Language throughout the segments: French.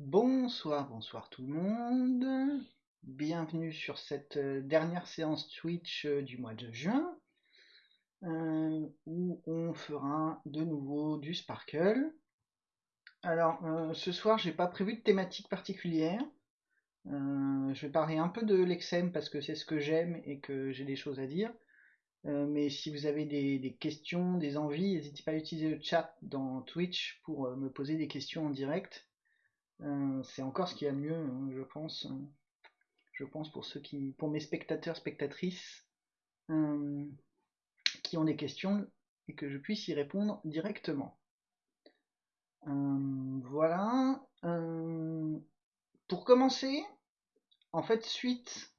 Bonsoir, bonsoir tout le monde. Bienvenue sur cette euh, dernière séance Twitch euh, du mois de juin, euh, où on fera de nouveau du Sparkle. Alors, ce soir, j'ai pas prévu de thématique particulière. je vais parler un peu de l'Exem parce que c'est ce que j'aime et que j'ai des choses à dire. mais si vous avez des, des questions, des envies, n'hésitez pas à utiliser le chat dans Twitch pour me poser des questions en direct. Euh, c'est encore ce qu'il y a mieux, hein, je pense. Euh, je pense pour ceux qui, pour mes spectateurs, spectatrices, euh, qui ont des questions et que je puisse y répondre directement. voilà. pour commencer, en fait, suite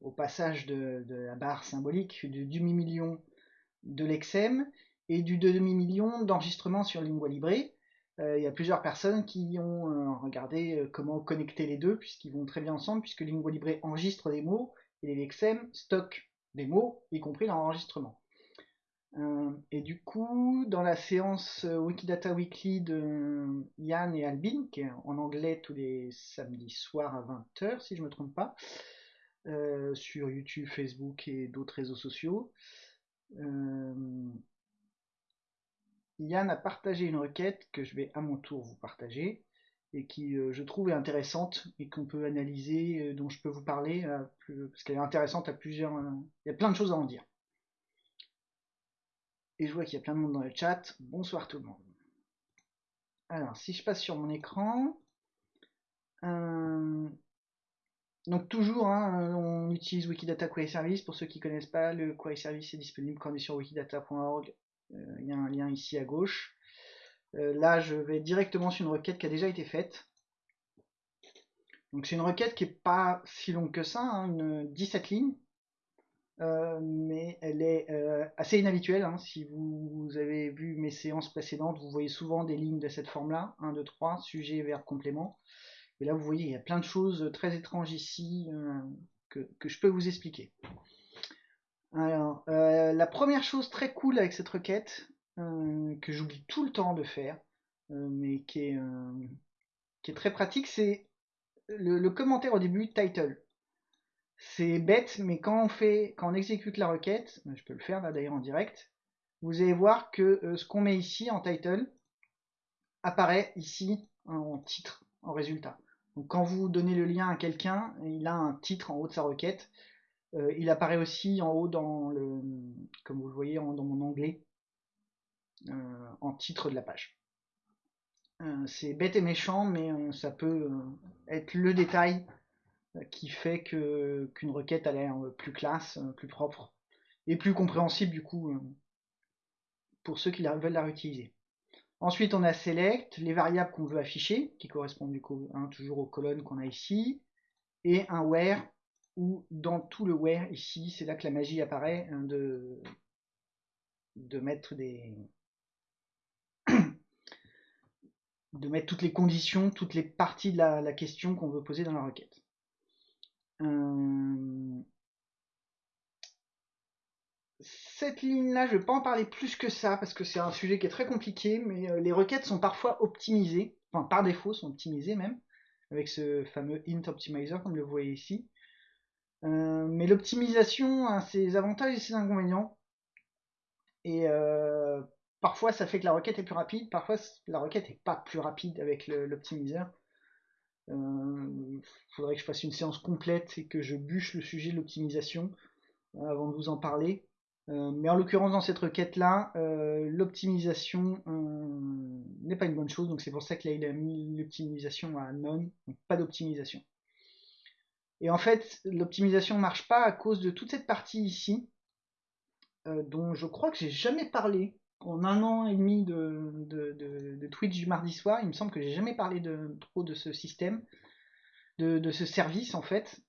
au passage de, la barre symbolique du demi-million de l'Exem et du demi-million d'enregistrements sur Lingua Libre, euh, il y a plusieurs personnes qui ont euh, regardé euh, comment connecter les deux, puisqu'ils vont très bien ensemble, puisque Lingua Libre enregistre des mots et l'Exem stocke des mots, y compris l'enregistrement. et du coup, dans la séance Wikidata Weekly de Yann et Albin, qui est en anglais tous les samedis soirs à 20h, si je ne me trompe pas, sur YouTube, Facebook et d'autres réseaux sociaux, Yann a partagé une requête que je vais à mon tour vous partager et qui euh, je trouve intéressante et qu'on peut analyser, euh, dont je peux vous parler euh, parce qu'elle est intéressante à plusieurs. il y a plein de choses à en dire. Et je vois qu'il y a plein de monde dans le chat. Bonsoir tout le monde. Alors, si je passe sur mon écran, donc toujours, hein, on utilise Wikidata Query Service. Pour ceux qui ne connaissent pas, le Query Service est disponible quand on est sur wikidata.org il y a un lien ici à gauche. Euh, là, je vais directement sur une requête qui a déjà été faite. Donc c'est une requête qui n'est pas si longue que ça, hein, une 17 lignes, euh, mais elle est assez inhabituelle. Hein. Si vous, avez vu mes séances précédentes, vous voyez souvent des lignes de cette forme-là, 1, 2, 3, sujet, verbe, complément. Et là, vous voyez, il y a plein de choses très étranges ici que, je peux vous expliquer. Alors, euh, la première chose très cool avec cette requête, euh, que j'oublie tout le temps de faire, euh, mais qui est, qui est très pratique, c'est le, commentaire au début, title. C'est bête, mais quand on fait, quand on exécute la requête, je peux le faire là d'ailleurs en direct, vous allez voir que ce qu'on met ici en title apparaît ici en titre, en résultat. Donc quand vous donnez le lien à quelqu'un, il a un titre en haut de sa requête. Euh, il apparaît aussi en haut dans le, comme vous le voyez dans mon onglet, euh, en titre de la page. Euh, c'est bête et méchant, mais ça peut être le détail qui fait que qu'une requête a l'air plus classe, plus propre et plus compréhensible du coup pour ceux qui veulent la réutiliser. Ensuite, on a select, les variables qu'on veut afficher, qui correspondent du coup hein, toujours aux colonnes qu'on a ici, et un where ou dans tout le where ici, c'est là que la magie apparaît, hein, de, mettre des de mettre toutes les conditions, toutes les parties de la, question qu'on veut poser dans la requête. Euh, cette ligne-là, je ne vais pas en parler plus que ça, parce que c'est un sujet qui est très compliqué, mais euh, les requêtes sont parfois optimisées, enfin par défaut sont optimisées même, avec ce fameux int optimizer comme le vous voyez ici. Euh, mais l'optimisation a ses avantages et ses inconvénients. Et euh, parfois ça fait que la requête est plus rapide, parfois la requête n'est pas plus rapide avec l'optimiseur. Il euh, faudrait que je fasse une séance complète et que je bûche le sujet de l'optimisation avant de vous en parler. mais en l'occurrence dans cette requête là, l'optimisation n'est pas une bonne chose, donc c'est pour ça qu'il a mis l'optimisation à non, donc pas d'optimisation. Et en fait, l'optimisation ne marche pas à cause de toute cette partie ici, euh, dont je crois que j'ai jamais parlé. En un an et demi de, de, Twitch du mardi soir, il me semble que j'ai jamais parlé de, trop de ce système, de, ce service en fait,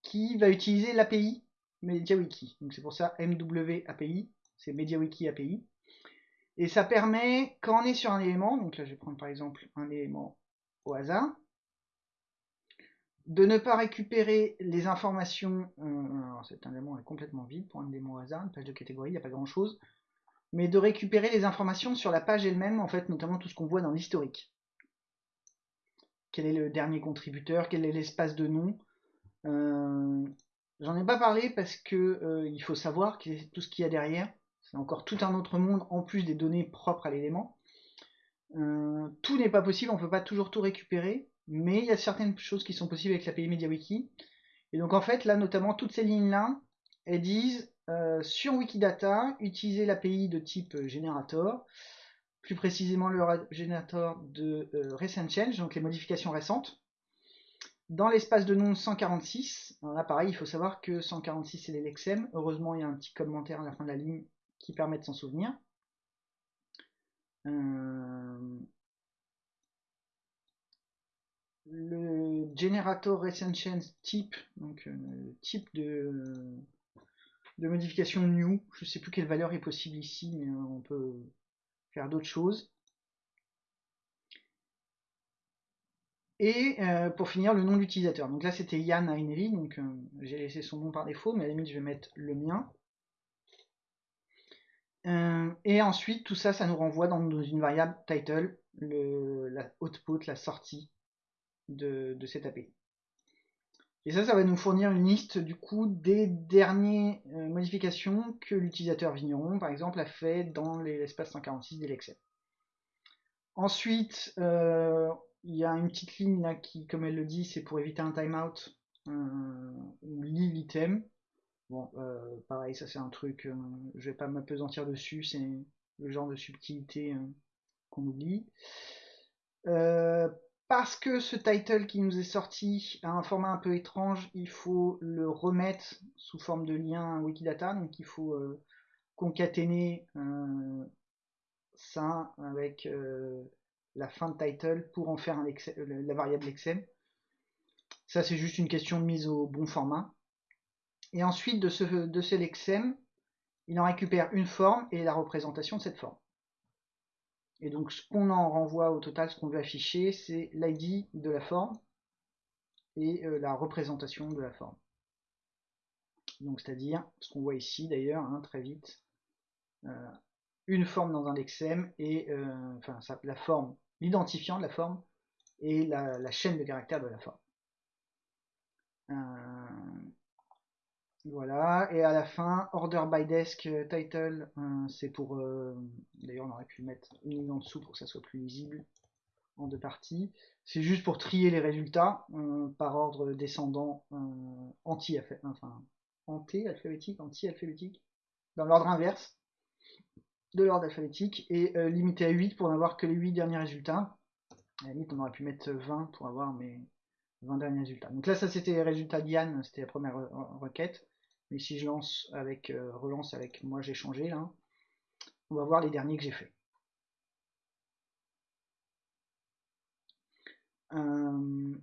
qui va utiliser l'API MediaWiki. Donc c'est pour ça MW API, c'est MediaWiki API. Et ça permet, quand on est sur un élément, donc là je vais prendre par exemple un élément au hasard, de ne pas récupérer les informations, euh, cet élément est complètement vide pour un démon hasard, une page de catégorie, il n'y a pas grand chose, mais de récupérer les informations sur la page elle-même, en fait, notamment tout ce qu'on voit dans l'historique. quel est le dernier contributeur, quel est l'espace de nom. Euh, j'en ai pas parlé parce que il faut savoir tout ce qu'il y a derrière. C'est encore tout un autre monde en plus des données propres à l'élément. tout n'est pas possible, on peut pas toujours tout récupérer, mais il y a certaines choses qui sont possibles avec l'API MediaWiki. Et donc en fait, là notamment, toutes ces lignes-là, elles disent euh, sur Wikidata, utiliser l'API de type euh, générateur, plus précisément le générateur de euh, recent change, donc les modifications récentes. Dans l'espace de nom 146, là pareil, il faut savoir que 146 c'est l'Elexem. Heureusement, il y a un petit commentaire à la fin de la ligne qui permet de s'en souvenir. Le generator change type, donc type de de modification new. Je sais plus quelle valeur est possible ici, mais euh, on peut faire d'autres choses. Et euh, pour finir, le nom de l'utilisateur. Donc là, c'était Yann Aineri, donc euh, j'ai laissé son nom par défaut, mais à la limite, je vais mettre le mien. et ensuite, tout ça, ça nous renvoie dans, une variable title, le, la output, la sortie de, de API. Et ça, ça va nous fournir une liste du coup des dernières euh, modifications que l'utilisateur Vigneron, par exemple, a fait dans l'espace 146 d'Elexel. Ensuite, euh, il y a une petite ligne là qui, comme elle le dit, c'est pour éviter un timeout euh, ou lit l'item. Bon, pareil, ça c'est un truc, je vais pas m'apesantir dessus, c'est le genre de subtilité qu'on oublie parce que ce title qui nous est sorti a un format un peu étrange, il faut le remettre sous forme de lien Wikidata, donc il faut euh, concaténer euh, ça avec euh, la fin de title pour en faire la variable lexem. Ça c'est juste une question de mise au bon format. Et ensuite de ce, de ce lexem, il en récupère une forme et la représentation de cette forme. Et donc ce qu'on en renvoie au total, ce qu'on veut afficher, c'est l'ID de la forme et euh, la représentation de la forme. Donc c'est-à-dire ce qu'on voit ici d'ailleurs, hein, très vite, euh, une forme dans un lexem et euh, enfin la forme, l'identifiant de la forme et la, la, chaîne de caractères de la forme. Voilà, et à la fin, order by desk euh, title, euh, c'est pour. Euh, d'ailleurs, on aurait pu mettre une ligne en dessous pour que ça soit plus lisible en deux parties. C'est juste pour trier les résultats par ordre descendant anti enfin anti-alphabétique, anti-alphabétique, dans l'ordre inverse de l'ordre alphabétique et limité à 8 pour n'avoir que les 8 derniers résultats. À la limite, on aurait pu mettre 20 pour avoir mes 20 derniers résultats. Donc là, ça c'était les résultats d'Yann, c'était la première requête. Mais si je lance avec euh, relance avec moi j'ai changé là, on va voir les derniers que j'ai fait. Euh,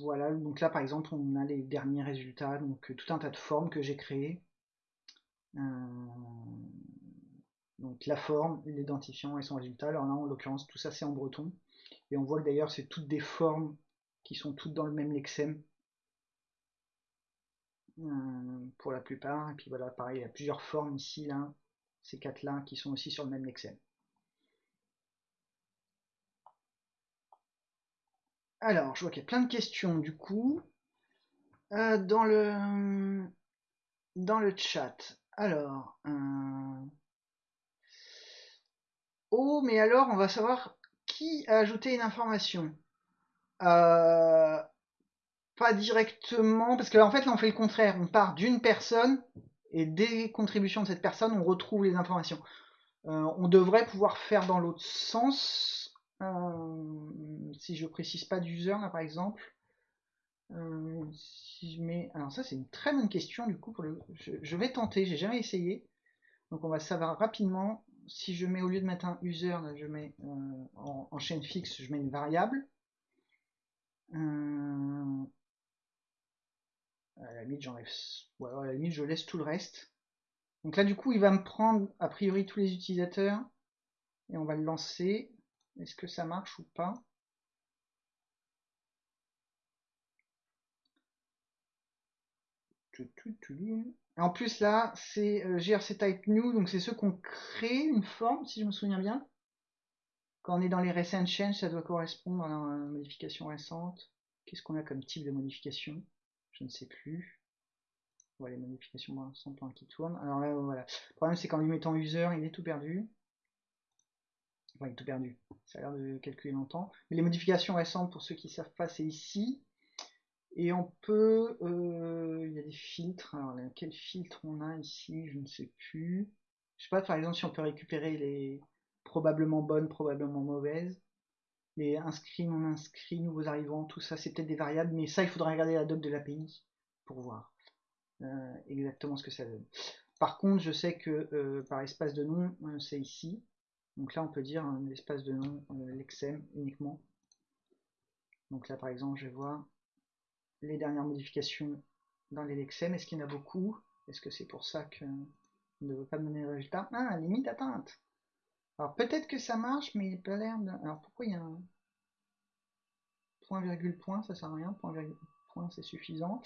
voilà, donc là par exemple on a les derniers résultats, donc tout un tas de formes que j'ai créées. Euh, donc la forme, l'identifiant et son résultat. Alors là en l'occurrence tout ça c'est en breton. Et on voit que d'ailleurs c'est toutes des formes qui sont toutes dans le même lexème. Euh, pour la plupart. Et puis voilà, pareil, il y a plusieurs formes ici, là, ces quatre-là, qui sont aussi sur le même lexème. Alors, je vois qu'il y a plein de questions du coup. Euh, dans le dans le chat. Alors, euh, oh, mais alors, on va savoir qui a ajouté une information. Euh, pas directement, parce que en fait là on fait le contraire, on part d'une personne et des contributions de cette personne on retrouve les informations. Euh, on devrait pouvoir faire dans l'autre sens, euh, si je précise pas d'user là par exemple. Si je mets, alors ça c'est une très bonne question du coup pour le, je, vais tenter, j'ai jamais essayé, donc on va savoir rapidement. Si je mets au lieu de mettre un user, je mets en, en, chaîne fixe, je mets une variable. Euh, à la limite, j'enlève. Ou alors à la limite, je laisse tout le reste. Donc là, du coup, il va me prendre a priori tous les utilisateurs et on va le lancer. Est-ce que ça marche ou pas? En plus là, c'est euh, GRC type new, donc c'est ceux qu'on crée une forme, si je me souviens bien. Quand on est dans les recent change, ça doit correspondre à la modification récente. Qu'est-ce qu'on a comme type de modification? Je ne sais plus. Voilà les modifications récentes qui tournent. Alors là, voilà. Le problème, c'est qu'en lui mettant user, il est tout perdu. Enfin, il est tout perdu. Ça a l'air de calculer longtemps. Mais les modifications récentes, pour ceux qui ne savent pas, c'est ici. Et on peut... Euh, il y a des filtres. Alors, quel filtre on a ici Je ne sais plus. Je sais pas, par exemple, si on peut récupérer les probablement bonnes, probablement mauvaises. Les inscrits, non inscrits, nouveaux arrivants, tout ça, c'est peut-être des variables. Mais ça, il faudra regarder la doc de l'API pour voir euh, exactement ce que ça donne. Par contre, je sais que euh, par espace de nom, c'est ici. Donc là, on peut dire l'espace de nom, l'exem uniquement. Donc là, par exemple, je vais voir les dernières modifications dans les lexem. Est-ce qu'il y en a beaucoup Est-ce que c'est pour ça que ne veut pas donner le résultat? Ah, limite atteinte. Alors peut-être que ça marche, mais il pas l'air de... Alors pourquoi il y a un point virgule point, ça sert à rien, point virgule point c'est suffisant,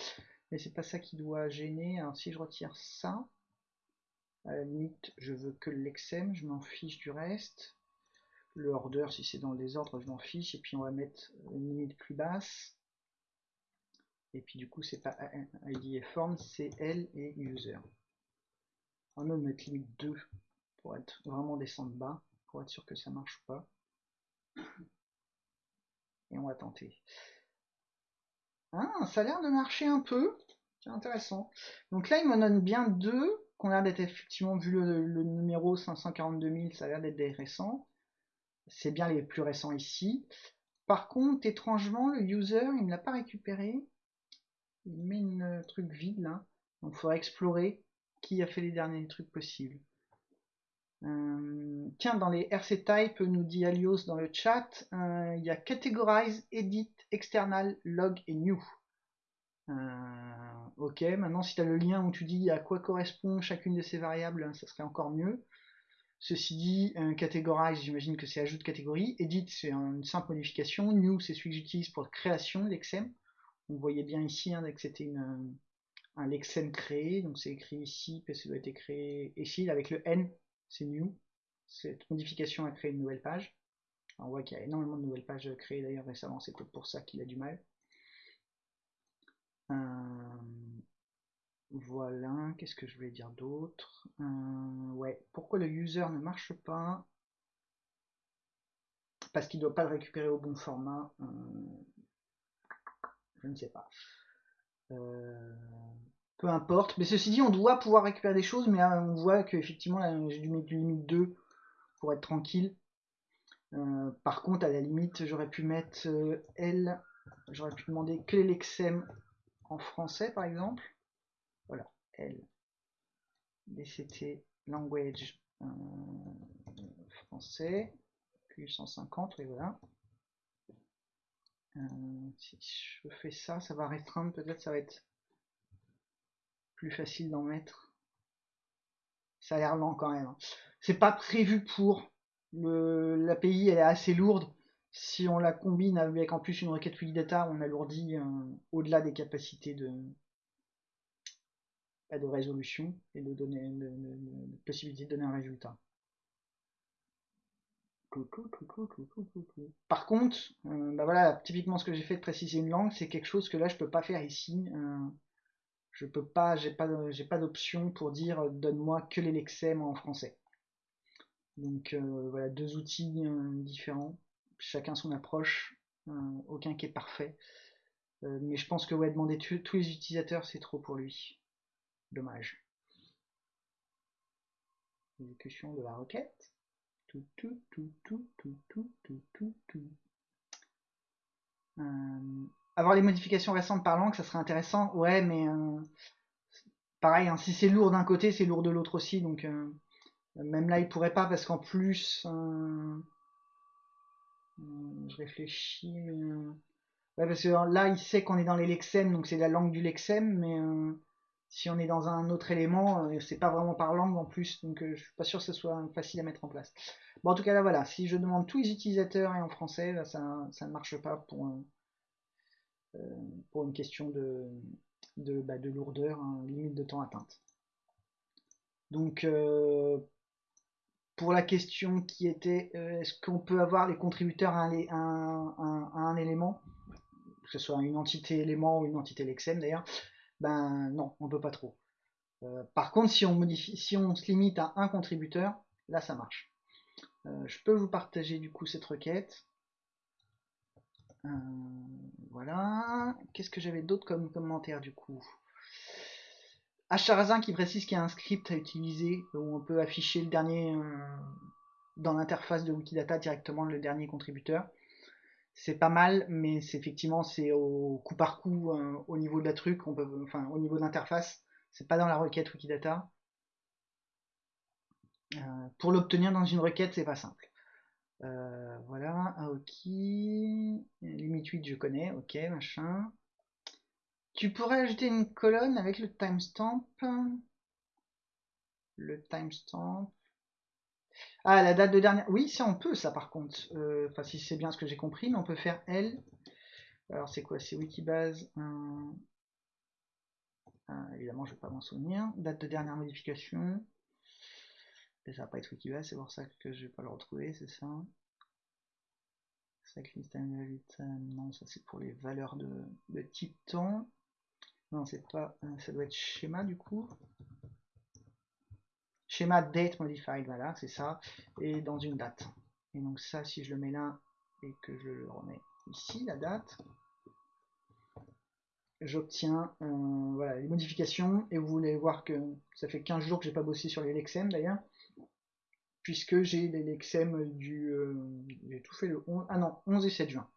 mais c'est pas ça qui doit gêner. Alors si je retire ça, à limite je veux que l'exem, je m'en fiche du reste. Le order, si c'est dans le désordre, je m'en fiche, et puis on va mettre une limite plus basse. Et puis du coup, c'est pas ID et form, c'est L et user. On va mettre limite 2 pour être vraiment descendre bas, pour être sûr que ça marche pas. Et on va tenter. Ah, ça a l'air de marcher un peu. C'est intéressant. Donc là, il me donne bien deux, qu'on a l'air d'être effectivement, vu le, le numéro 542 000, ça a l'air d'être des récents. C'est bien les plus récents ici. Par contre, étrangement, le user, il ne l'a pas récupéré il met une truc vide là. Donc il faudra explorer qui a fait les derniers trucs possibles. Euh, tiens, dans les RC type, nous dit Alios dans le chat, euh, il y a categorize, edit, external, log et new. Euh, ok, maintenant si tu as le lien où tu dis à quoi correspond chacune de ces variables, ça serait encore mieux. Ceci dit, categorize, j'imagine que c'est ajout de catégorie. Edit, c'est une simple modification. New, c'est celui que j'utilise pour création, l'exem. Vous voyez bien ici hein, que c'était un lexem créé, donc c'est écrit ici, parce que ça doit être créé ici, avec le N, c'est new. Cette modification a créé une nouvelle page. on voit qu'il y a énormément de nouvelles pages créées d'ailleurs récemment, c'est peut-être pour ça qu'il a du mal. Euh, voilà, qu'est-ce que je voulais dire d'autre? Euh, Ouais, pourquoi le user ne marche pas? Parce qu'il ne doit pas le récupérer au bon format. Euh, je ne sais pas. Euh, peu importe. Mais ceci dit, on doit pouvoir récupérer des choses, mais on voit qu'effectivement, j'ai dû mettre limite 2 pour être tranquille. Euh, par contre, à la limite, j'aurais pu mettre euh, L, j'aurais pu demander que l'exem en français, par exemple. Voilà, L, DCT, language français, puis 150, et voilà. Euh, si je fais ça, ça va restreindre, peut-être ça va être plus facile d'en mettre. Ça a l'air lent quand même. Hein. C'est pas prévu pour. L'API elle est assez lourde. Si on la combine avec en plus une requête Wikidata, on alourdit euh, au-delà des capacités de, bah, résolution et de possibilité de donner un résultat. Par contre, euh, bah voilà, typiquement ce que j'ai fait de préciser une langue, c'est quelque chose que là je peux pas faire ici. Euh, je peux pas, j'ai pas, j'ai pas d'option pour dire euh, donne-moi que les lexèmes en français. Donc voilà, deux outils différents, chacun son approche, aucun qui est parfait. mais je pense que ouais, demander tous les utilisateurs, c'est trop pour lui. Dommage. Exécution de la requête. Euh, avoir les modifications récentes par langue, ça serait intéressant. Ouais, mais euh, pareil, hein, si c'est lourd d'un côté, c'est lourd de l'autre aussi. Donc euh, même là, il pourrait pas parce qu'en plus, je réfléchis. Ouais, parce que là, il sait qu'on est dans les lexèmes, donc c'est la langue du lexème, mais si on est dans un autre élément, euh, c'est pas vraiment par langue en plus, donc euh, je suis pas sûr que ce soit facile à mettre en place. Bon, en tout cas, là, voilà, si je demande tous les utilisateurs et en français, ça, ne marche pas pour, euh, pour une question de, de, bah, lourdeur, hein, limite de temps atteinte. Donc, pour la question qui était est-ce qu'on peut avoir les contributeurs à un, élément, que ce soit une entité élément ou une entité lexem d'ailleurs, ben non, on peut pas trop. Euh, par contre, si on se limite à un contributeur, là ça marche. Euh, je peux vous partager du coup cette requête. voilà. Qu'est-ce que j'avais d'autre comme commentaire du coup? Acharazin qui précise qu'il y a un script à utiliser où on peut afficher le dernier euh, dans l'interface de Wikidata directement le dernier contributeur. C'est pas mal, mais c'est effectivement c'est au coup par coup euh, au niveau de la truc, on enfin au niveau de l'interface, c'est pas dans la requête Wikidata. Euh, pour l'obtenir dans une requête, c'est pas simple. voilà, ok. Limite 8, je connais, ok, machin. Tu pourrais ajouter une colonne avec le timestamp. Le timestamp. Ah, la date de dernière. Oui, ça on peut, ça par contre. Euh, enfin, si c'est bien ce que j'ai compris, mais on peut faire L. Alors, c'est quoi? C'est Wikibase. évidemment, je vais pas m'en souvenir. Date de dernière modification. Et ça va pas être Wikibase, c'est pour ça que je vais pas le retrouver, c'est ça. Non, ça c'est pour les valeurs de, de type temps. Non, c'est pas. Euh, ça doit être schéma du coup. Schéma date modified, voilà, c'est ça. Et dans une date. Et donc ça, si je le mets là et que je le remets ici, la date, j'obtiens euh, voilà, les modifications. Et vous voulez voir que ça fait 15 jours que j'ai pas bossé sur les Lexem d'ailleurs. Puisque j'ai les Lexem du. Euh, j'ai tout fait le 11. Ah non, 11 et 7 juin.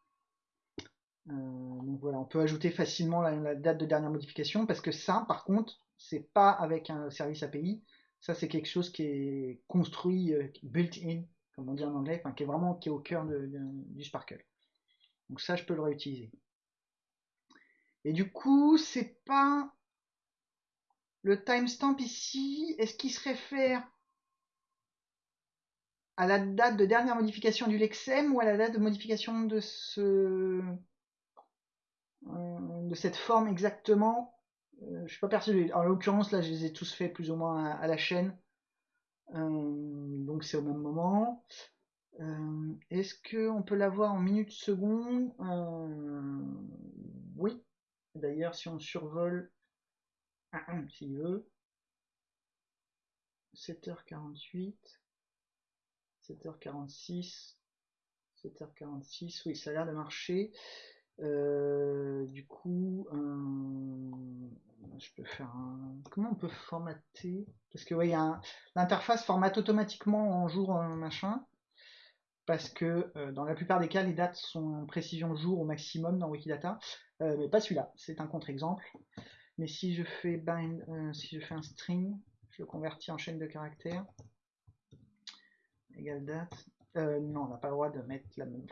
Euh, donc voilà, on peut ajouter facilement la, date de dernière modification parce que ça, par contre, c'est pas avec un service API. Ça, c'est quelque chose qui est construit, euh, built-in, comme on dit en anglais, qui est vraiment qui est au cœur du Sparkle. Donc ça, je peux le réutiliser. Et du coup, c'est pas le timestamp ici. Est-ce qu'il se réfère à la date de dernière modification du lexem ou à la date de modification de ce euh, de cette forme exactement? Euh, je suis pas persuadé. En l'occurrence, là, je les ai tous faits plus ou moins à, la chaîne. Euh, donc c'est au même moment. Est-ce qu'on peut l'avoir en minutes secondes? Oui. D'ailleurs, si on survole, s'il veut, 7h48, 7h46, 7h46, oui, ça a l'air de marcher. Euh, du coup, je peux faire un... Comment on peut formater? Parce que, ouais, l'interface formate automatiquement en jour machin. Parce que euh, dans la plupart des cas, les dates sont en précision jour au maximum dans Wikidata. Euh, mais pas celui-là, c'est un contre-exemple. Mais si je fais bind, si je fais un string, je le convertis en chaîne de caractères. Égale date. non, on n'a pas le droit de mettre la même.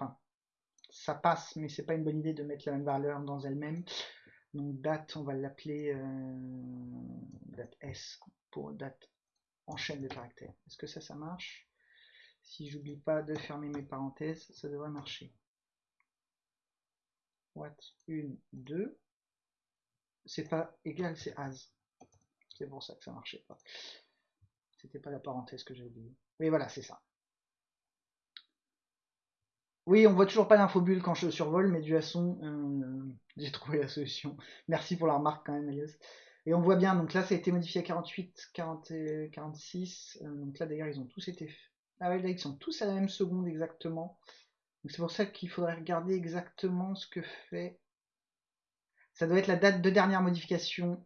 Ça passe, mais c'est pas une bonne idée de mettre la même valeur dans elle-même. Donc date, on va l'appeler euh, date S pour date en chaîne de caractères. Est-ce que ça, ça marche? Si j'oublie pas de fermer mes parenthèses, ça devrait marcher. What? 1, 2. C'est pas égal, c'est as. C'est pour ça que ça marchait pas. C'était pas la parenthèse que j'ai oublié. Mais voilà, c'est ça. Oui, on voit toujours pas l'infobulle quand je survole, mais du son, euh, j'ai trouvé la solution. Merci pour la remarque quand même, Elias. Et on voit bien, donc là ça a été modifié à 48, 40 et 46. Euh, donc là d'ailleurs ils ont tous été... Ah ouais, là ils sont tous à la même seconde exactement. c'est pour ça qu'il faudrait regarder exactement ce que fait... Ça doit être la date de dernière modification,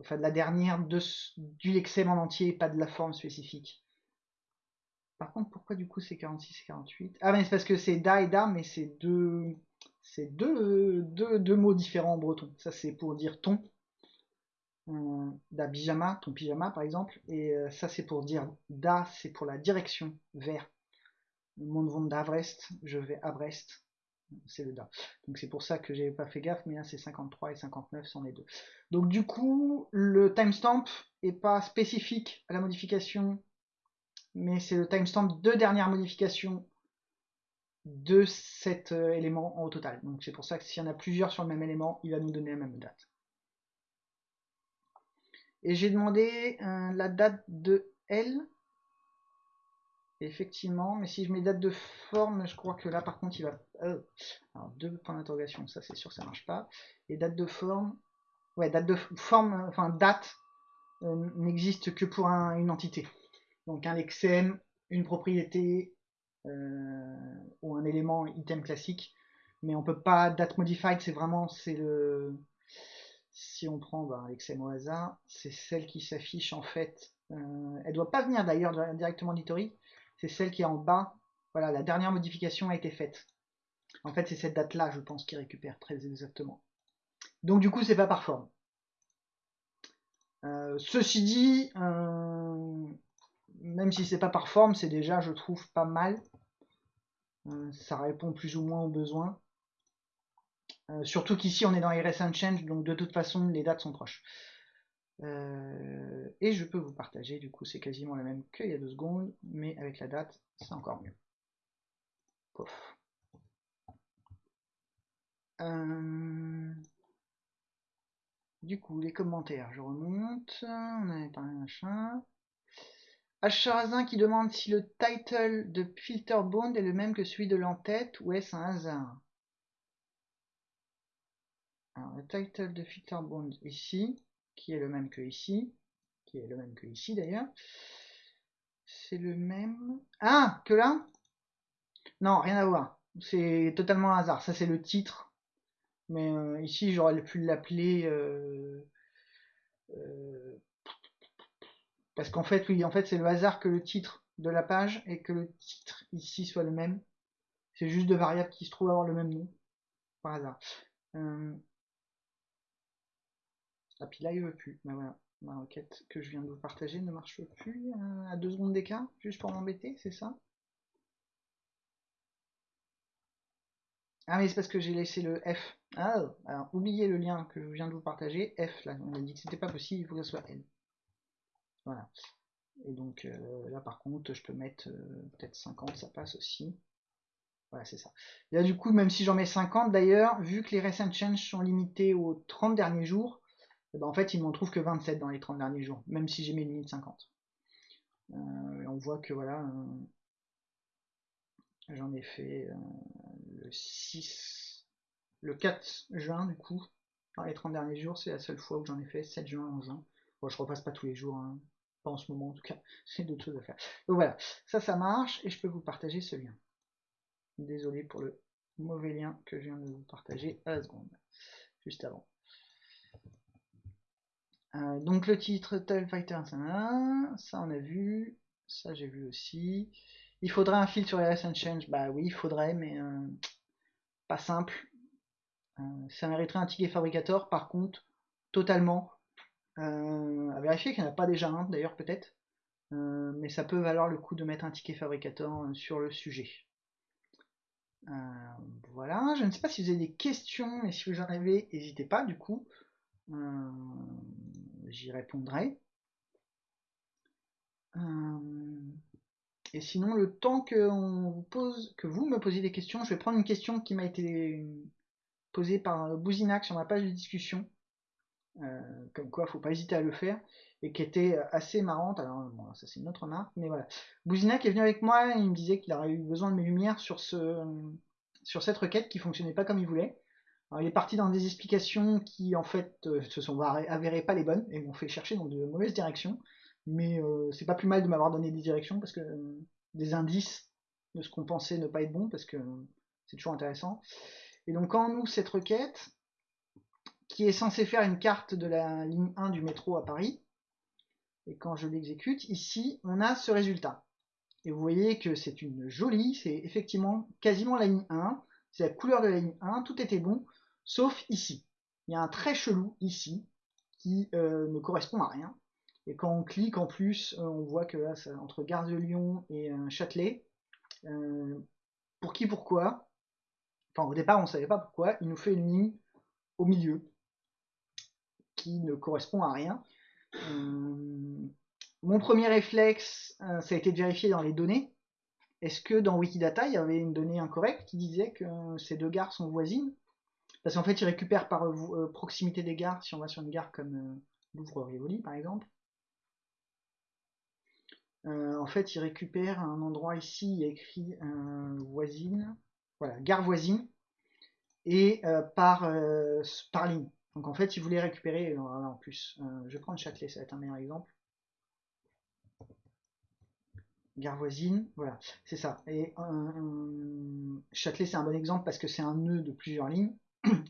enfin de la dernière de, du lexem en entier, pas de la forme spécifique. Par contre, pourquoi du coup c'est 46 et 48 Ah, mais c'est parce que c'est da et da, mais c'est deux, c'est deux, deux, mots différents en breton. Ça, c'est pour dire ton. Euh, da pyjama, ton pyjama par exemple. Et euh, ça, c'est pour dire da, c'est pour la direction vers. Monde vont d'Avrest, je vais à Brest. C'est le da. Donc c'est pour ça que j'avais pas fait gaffe, mais là c'est 53 et 59, c'en est deux. Donc du coup, le timestamp est pas spécifique à la modification mais c'est le timestamp de dernière modification de cet euh, élément en au total. Donc c'est pour ça que s'il y en a plusieurs sur le même élément, il va nous donner la même date. Et j'ai demandé euh, la date de L. Effectivement, mais si je mets date de forme, je crois que là par contre il va. Euh, alors deux points d'interrogation, ça c'est sûr, ça marche pas. Et date de forme, ouais, date de forme, enfin date n'existe que pour une entité. Donc un lexème, une propriété euh, ou un élément item classique, mais on peut pas date modified, c'est vraiment c'est le si on prend bah, lexème au hasard, c'est celle qui s'affiche en fait. Euh, elle doit pas venir d'ailleurs directement d'Itori, c'est celle qui est en bas. Voilà, la dernière modification a été faite. En fait, c'est cette date-là, je pense, qui récupère très exactement. Donc du coup, c'est pas par forme. Euh, ceci dit, euh, même si c'est pas par forme, c'est déjà, je trouve, pas mal. Euh, ça répond plus ou moins aux besoins. surtout qu'ici, on est dans RSN Change, donc de toute façon, les dates sont proches. et je peux vous partager, du coup, c'est quasiment la même qu'il y a deux secondes, mais avec la date, c'est encore mieux. Du coup, les commentaires, je remonte. On avait parlé machin. Acharazin qui demande si le title de Filterbond est le même que celui de l'entête ou est-ce un hasard? Le title de Filterbond ici, qui est le même que ici, qui est le même que ici d'ailleurs, c'est le même. Ah, que là? Non, rien à voir. C'est totalement hasard. Ça, c'est le titre mais euh, ici, j'aurais pu l'appeler. Euh, euh, parce qu'en fait, oui, en fait, c'est le hasard que le titre de la page et que le titre ici soit le même. C'est juste deux variables qui se trouvent avoir le même nom. Par hasard. Ah, puis là, il veut plus. Ben voilà. Ma requête que je viens de vous partager ne marche plus à deux secondes d'écart, juste pour m'embêter, c'est ça? Ah mais c'est parce que j'ai laissé le F. Ah, alors oubliez le lien que je viens de vous partager. F, là, on a dit que c'était pas possible, il faut que ce soit N. Voilà. Et donc euh, là par contre, je peux mettre euh, peut-être 50, ça passe aussi. Voilà, c'est ça. Et là du coup, même si j'en mets 50 d'ailleurs, vu que les recent changes sont limités aux 30 derniers jours, eh ben, en fait, il m'en trouve que 27 dans les 30 derniers jours, même si j'ai mis limite 50. Euh, on voit que voilà, j'en ai fait le 6, le 4 juin du coup, dans les 30 derniers jours, c'est la seule fois où j'en ai fait 7 juin en juin. Bon, je repasse pas tous les jours, hein. Pas en ce moment en tout cas, j'ai d'autres choses à faire. Donc voilà, ça ça marche et je peux vous partager ce lien. Désolé pour le mauvais lien que je viens de vous partager à la seconde, juste avant. Euh, donc le titre Tile Fighter, ça, on a vu, ça j'ai vu aussi. Il faudrait un fil sur les and change. Bah oui, il faudrait, mais euh, pas simple. Euh, ça mériterait un ticket fabricator, par contre, totalement. Euh, à vérifier qu'il n'y en a pas déjà un, d'ailleurs, peut-être. mais ça peut valoir le coup de mettre un ticket fabricator sur le sujet. voilà, je ne sais pas si vous avez des questions, mais si vous en avez, n'hésitez pas, du coup. J'y répondrai. Et sinon, le temps que, vous pose, que vous me posiez des questions, je vais prendre une question qui m'a été posée par Bouzinac sur ma page de discussion. Euh, comme quoi, faut pas hésiter à le faire. Et qui était assez marrante. Alors, ça c'est une autre marque, mais voilà. Bouzinac est venu avec moi, il me disait qu'il aurait eu besoin de mes lumières sur, ce, sur cette requête qui fonctionnait pas comme il voulait. Alors, il est parti dans des explications qui, en fait, euh, se sont avérées pas les bonnes et m'ont fait chercher dans de mauvaises directions mais euh, c'est pas plus mal de m'avoir donné des directions parce que des indices de ce qu'on pensait ne pas être bon parce que c'est toujours intéressant. Et donc quand ouvre cette requête, qui est censée faire une carte de la ligne 1 du métro à Paris, et quand je l'exécute, ici on a ce résultat. Et vous voyez que c'est une jolie, c'est effectivement quasiment la ligne 1, c'est la couleur de la ligne 1, tout était bon, sauf ici. Il y a un très chelou ici, qui euh, ne correspond à rien. Et quand on clique en plus, euh, on voit que là, entre Gare de Lyon et euh, Châtelet, pour qui, pourquoi, enfin au départ on ne savait pas pourquoi, il nous fait une ligne au milieu ne correspond à rien. mon premier réflexe, ça a été de vérifier dans les données. Est-ce que dans Wikidata, il y avait une donnée incorrecte qui disait que ces deux gares sont voisines? Parce qu'en fait, il récupère par proximité des gares, si on va sur une gare comme Louvre-Rivoli par exemple, euh, en fait, il récupère un endroit ici, il a écrit euh, voisine, voilà, gare voisine, et euh, par, par ligne. Donc en fait, il voulait récupérer, en plus, je vais prendre Châtelet, ça va être un meilleur exemple. Gare voisine, voilà, c'est ça. Et Châtelet, c'est un bon exemple parce que c'est un nœud de plusieurs lignes.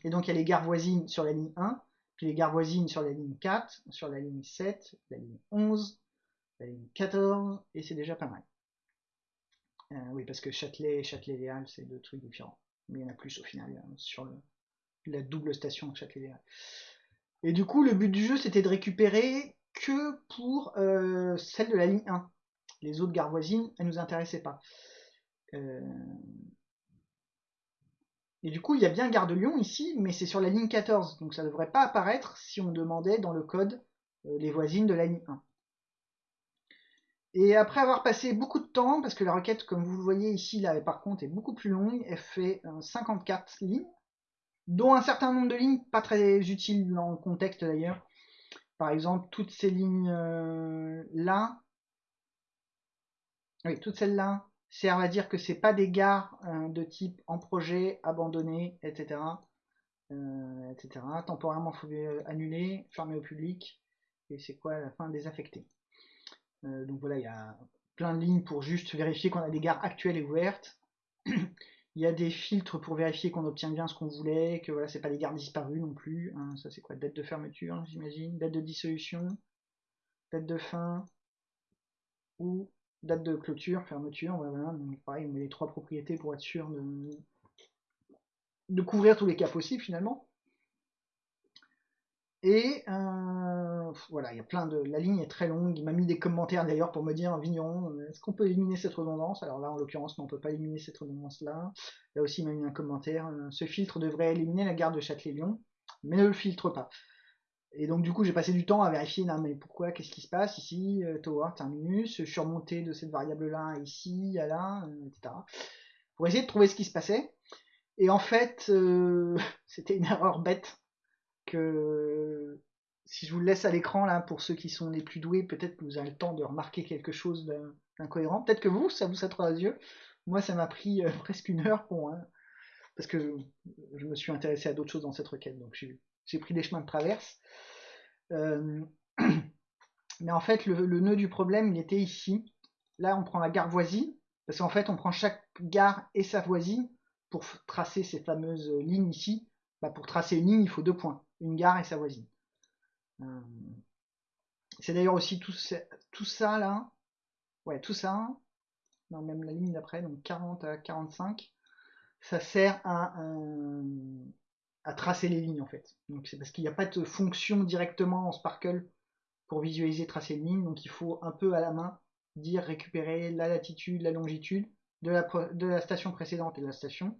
Et donc il y a les gares voisines sur la ligne 1, puis les gares voisines sur la ligne 4, sur la ligne 7, la ligne 11, la ligne 14, et c'est déjà pas mal. Euh, oui, parce que Châtelet et Châtelet-Léal, c'est deux trucs différents. Mais il y en a plus au final sur la double station Châtelet-Léal. Et du coup, le but du jeu, c'était de récupérer que pour euh, celle de la ligne 1. Les autres gares voisines, elles nous intéressaient pas. Euh, et du coup, il y a bien Gare de Lyon ici, mais c'est sur la ligne 14, donc ça ne devrait pas apparaître si on demandait dans le code euh, les voisines de la ligne 1. Et après avoir passé beaucoup de temps, parce que la requête, comme vous le voyez ici, là, par contre, est beaucoup plus longue, elle fait 54 euh, lignes, dont un certain nombre de lignes pas très utiles dans le contexte d'ailleurs. Par exemple, toutes ces lignes-là, euh, oui, toutes celles-là, servent à dire que c'est pas des gares euh, de type en projet, abandonné, etc. Euh, etc. Temporairement euh, annuler, au public. Et c'est quoi la fin désaffectée. donc voilà, il y a plein de lignes pour juste vérifier qu'on a des gares actuelles et ouvertes. Il y a des filtres pour vérifier qu'on obtient bien ce qu'on voulait, que voilà, c'est pas des gares disparues non plus. Hein. ça c'est quoi Date de fermeture, j'imagine. Date de dissolution. Date de fin. Ou date de clôture, fermeture, voilà, donc pareil, on met les trois propriétés pour être sûr de couvrir tous les cas possibles finalement. Et euh, voilà, il y a plein de. La ligne est très longue. Il m'a mis des commentaires d'ailleurs pour me dire Vignon, est-ce qu'on peut éliminer cette redondance? Alors là, en l'occurrence, on ne peut pas éliminer cette redondance-là. Là aussi, il m'a mis un commentaire. Euh, ce filtre devrait éliminer la gare de Châtelet-Lyon, mais ne le filtre pas. Et donc du coup j'ai passé du temps à vérifier, non mais pourquoi, qu'est-ce qui se passe ici, euh, tower, terminus, je suis remonté de cette variable là ici, à là, etc. Pour essayer de trouver ce qui se passait. Et en fait, c'était une erreur bête que si je vous laisse à l'écran là, pour ceux qui sont les plus doués, peut-être que vous avez le temps de remarquer quelque chose d'incohérent. Peut-être que vous, ça vous saute aux yeux. Moi, ça m'a pris presque une heure pour, hein, parce que je, je, me suis intéressé à d'autres choses dans cette requête, donc j'ai pris des chemins de traverse. Euh, mais en fait, le, nœud du problème, il était ici. Là, on prend la gare voisine, parce qu'en fait, on prend chaque gare et sa voisine pour tracer ces fameuses lignes ici. Bah, pour tracer une ligne, il faut deux points, une gare et sa voisine. Euh, c'est d'ailleurs aussi tout, ça là, ouais, tout ça, non, même la ligne d'après, donc 40 à 45, ça sert à, euh, à tracer les lignes en fait. Donc c'est parce qu'il n'y a pas de fonction directement en Sparkle pour visualiser tracer une ligne, donc il faut un peu à la main dire récupérer la latitude, la longitude de la, station précédente et de la station,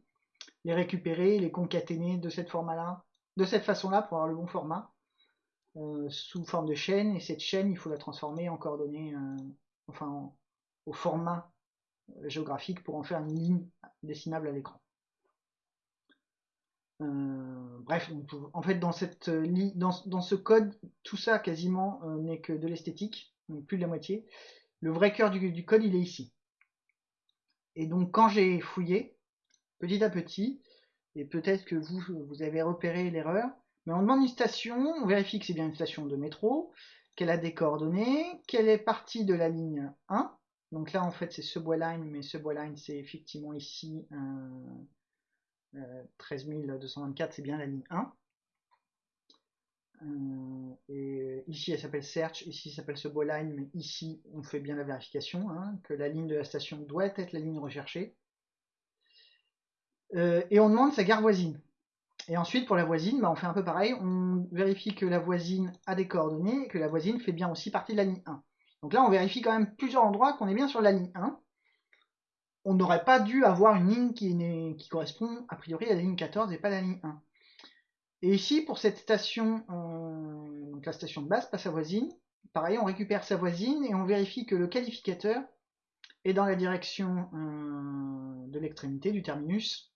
les récupérer, les concaténer de cette format-là, de cette façon-là pour avoir le bon format, euh, sous forme de chaîne, et cette chaîne il faut la transformer en coordonnées, euh, enfin au format euh, géographique pour en faire une ligne dessinable à l'écran. Bref, en fait, dans, cette, dans, dans, ce code, tout ça quasiment n'est que de l'esthétique, plus de la moitié. Le vrai cœur du, code, il est ici. Et donc, quand j'ai fouillé, petit à petit, et peut-être que vous, avez repéré l'erreur, mais on demande une station, on vérifie que c'est bien une station de métro, qu'elle a des coordonnées, qu'elle est partie de la ligne 1. Donc là, en fait, c'est ce line, mais ce line, c'est effectivement ici 13224, euh, c'est bien la ligne 1. Euh, et ici, elle s'appelle Search, ici, ça s'appelle line mais ici, on fait bien la vérification, hein, que la ligne de la station doit être la ligne recherchée. Euh, et on demande sa gare voisine. Et ensuite, pour la voisine, bah, on fait un peu pareil, on vérifie que la voisine a des coordonnées, et que la voisine fait bien aussi partie de la ligne 1. Donc là, on vérifie quand même plusieurs endroits qu'on est bien sur la ligne 1 on n'aurait pas dû avoir une ligne qui, correspond a priori à la ligne 14 et pas à la ligne 1. Et ici, pour cette station, euh, donc la station de base, pas sa voisine, pareil, on récupère sa voisine et on vérifie que le qualificateur est dans la direction euh, de l'extrémité du terminus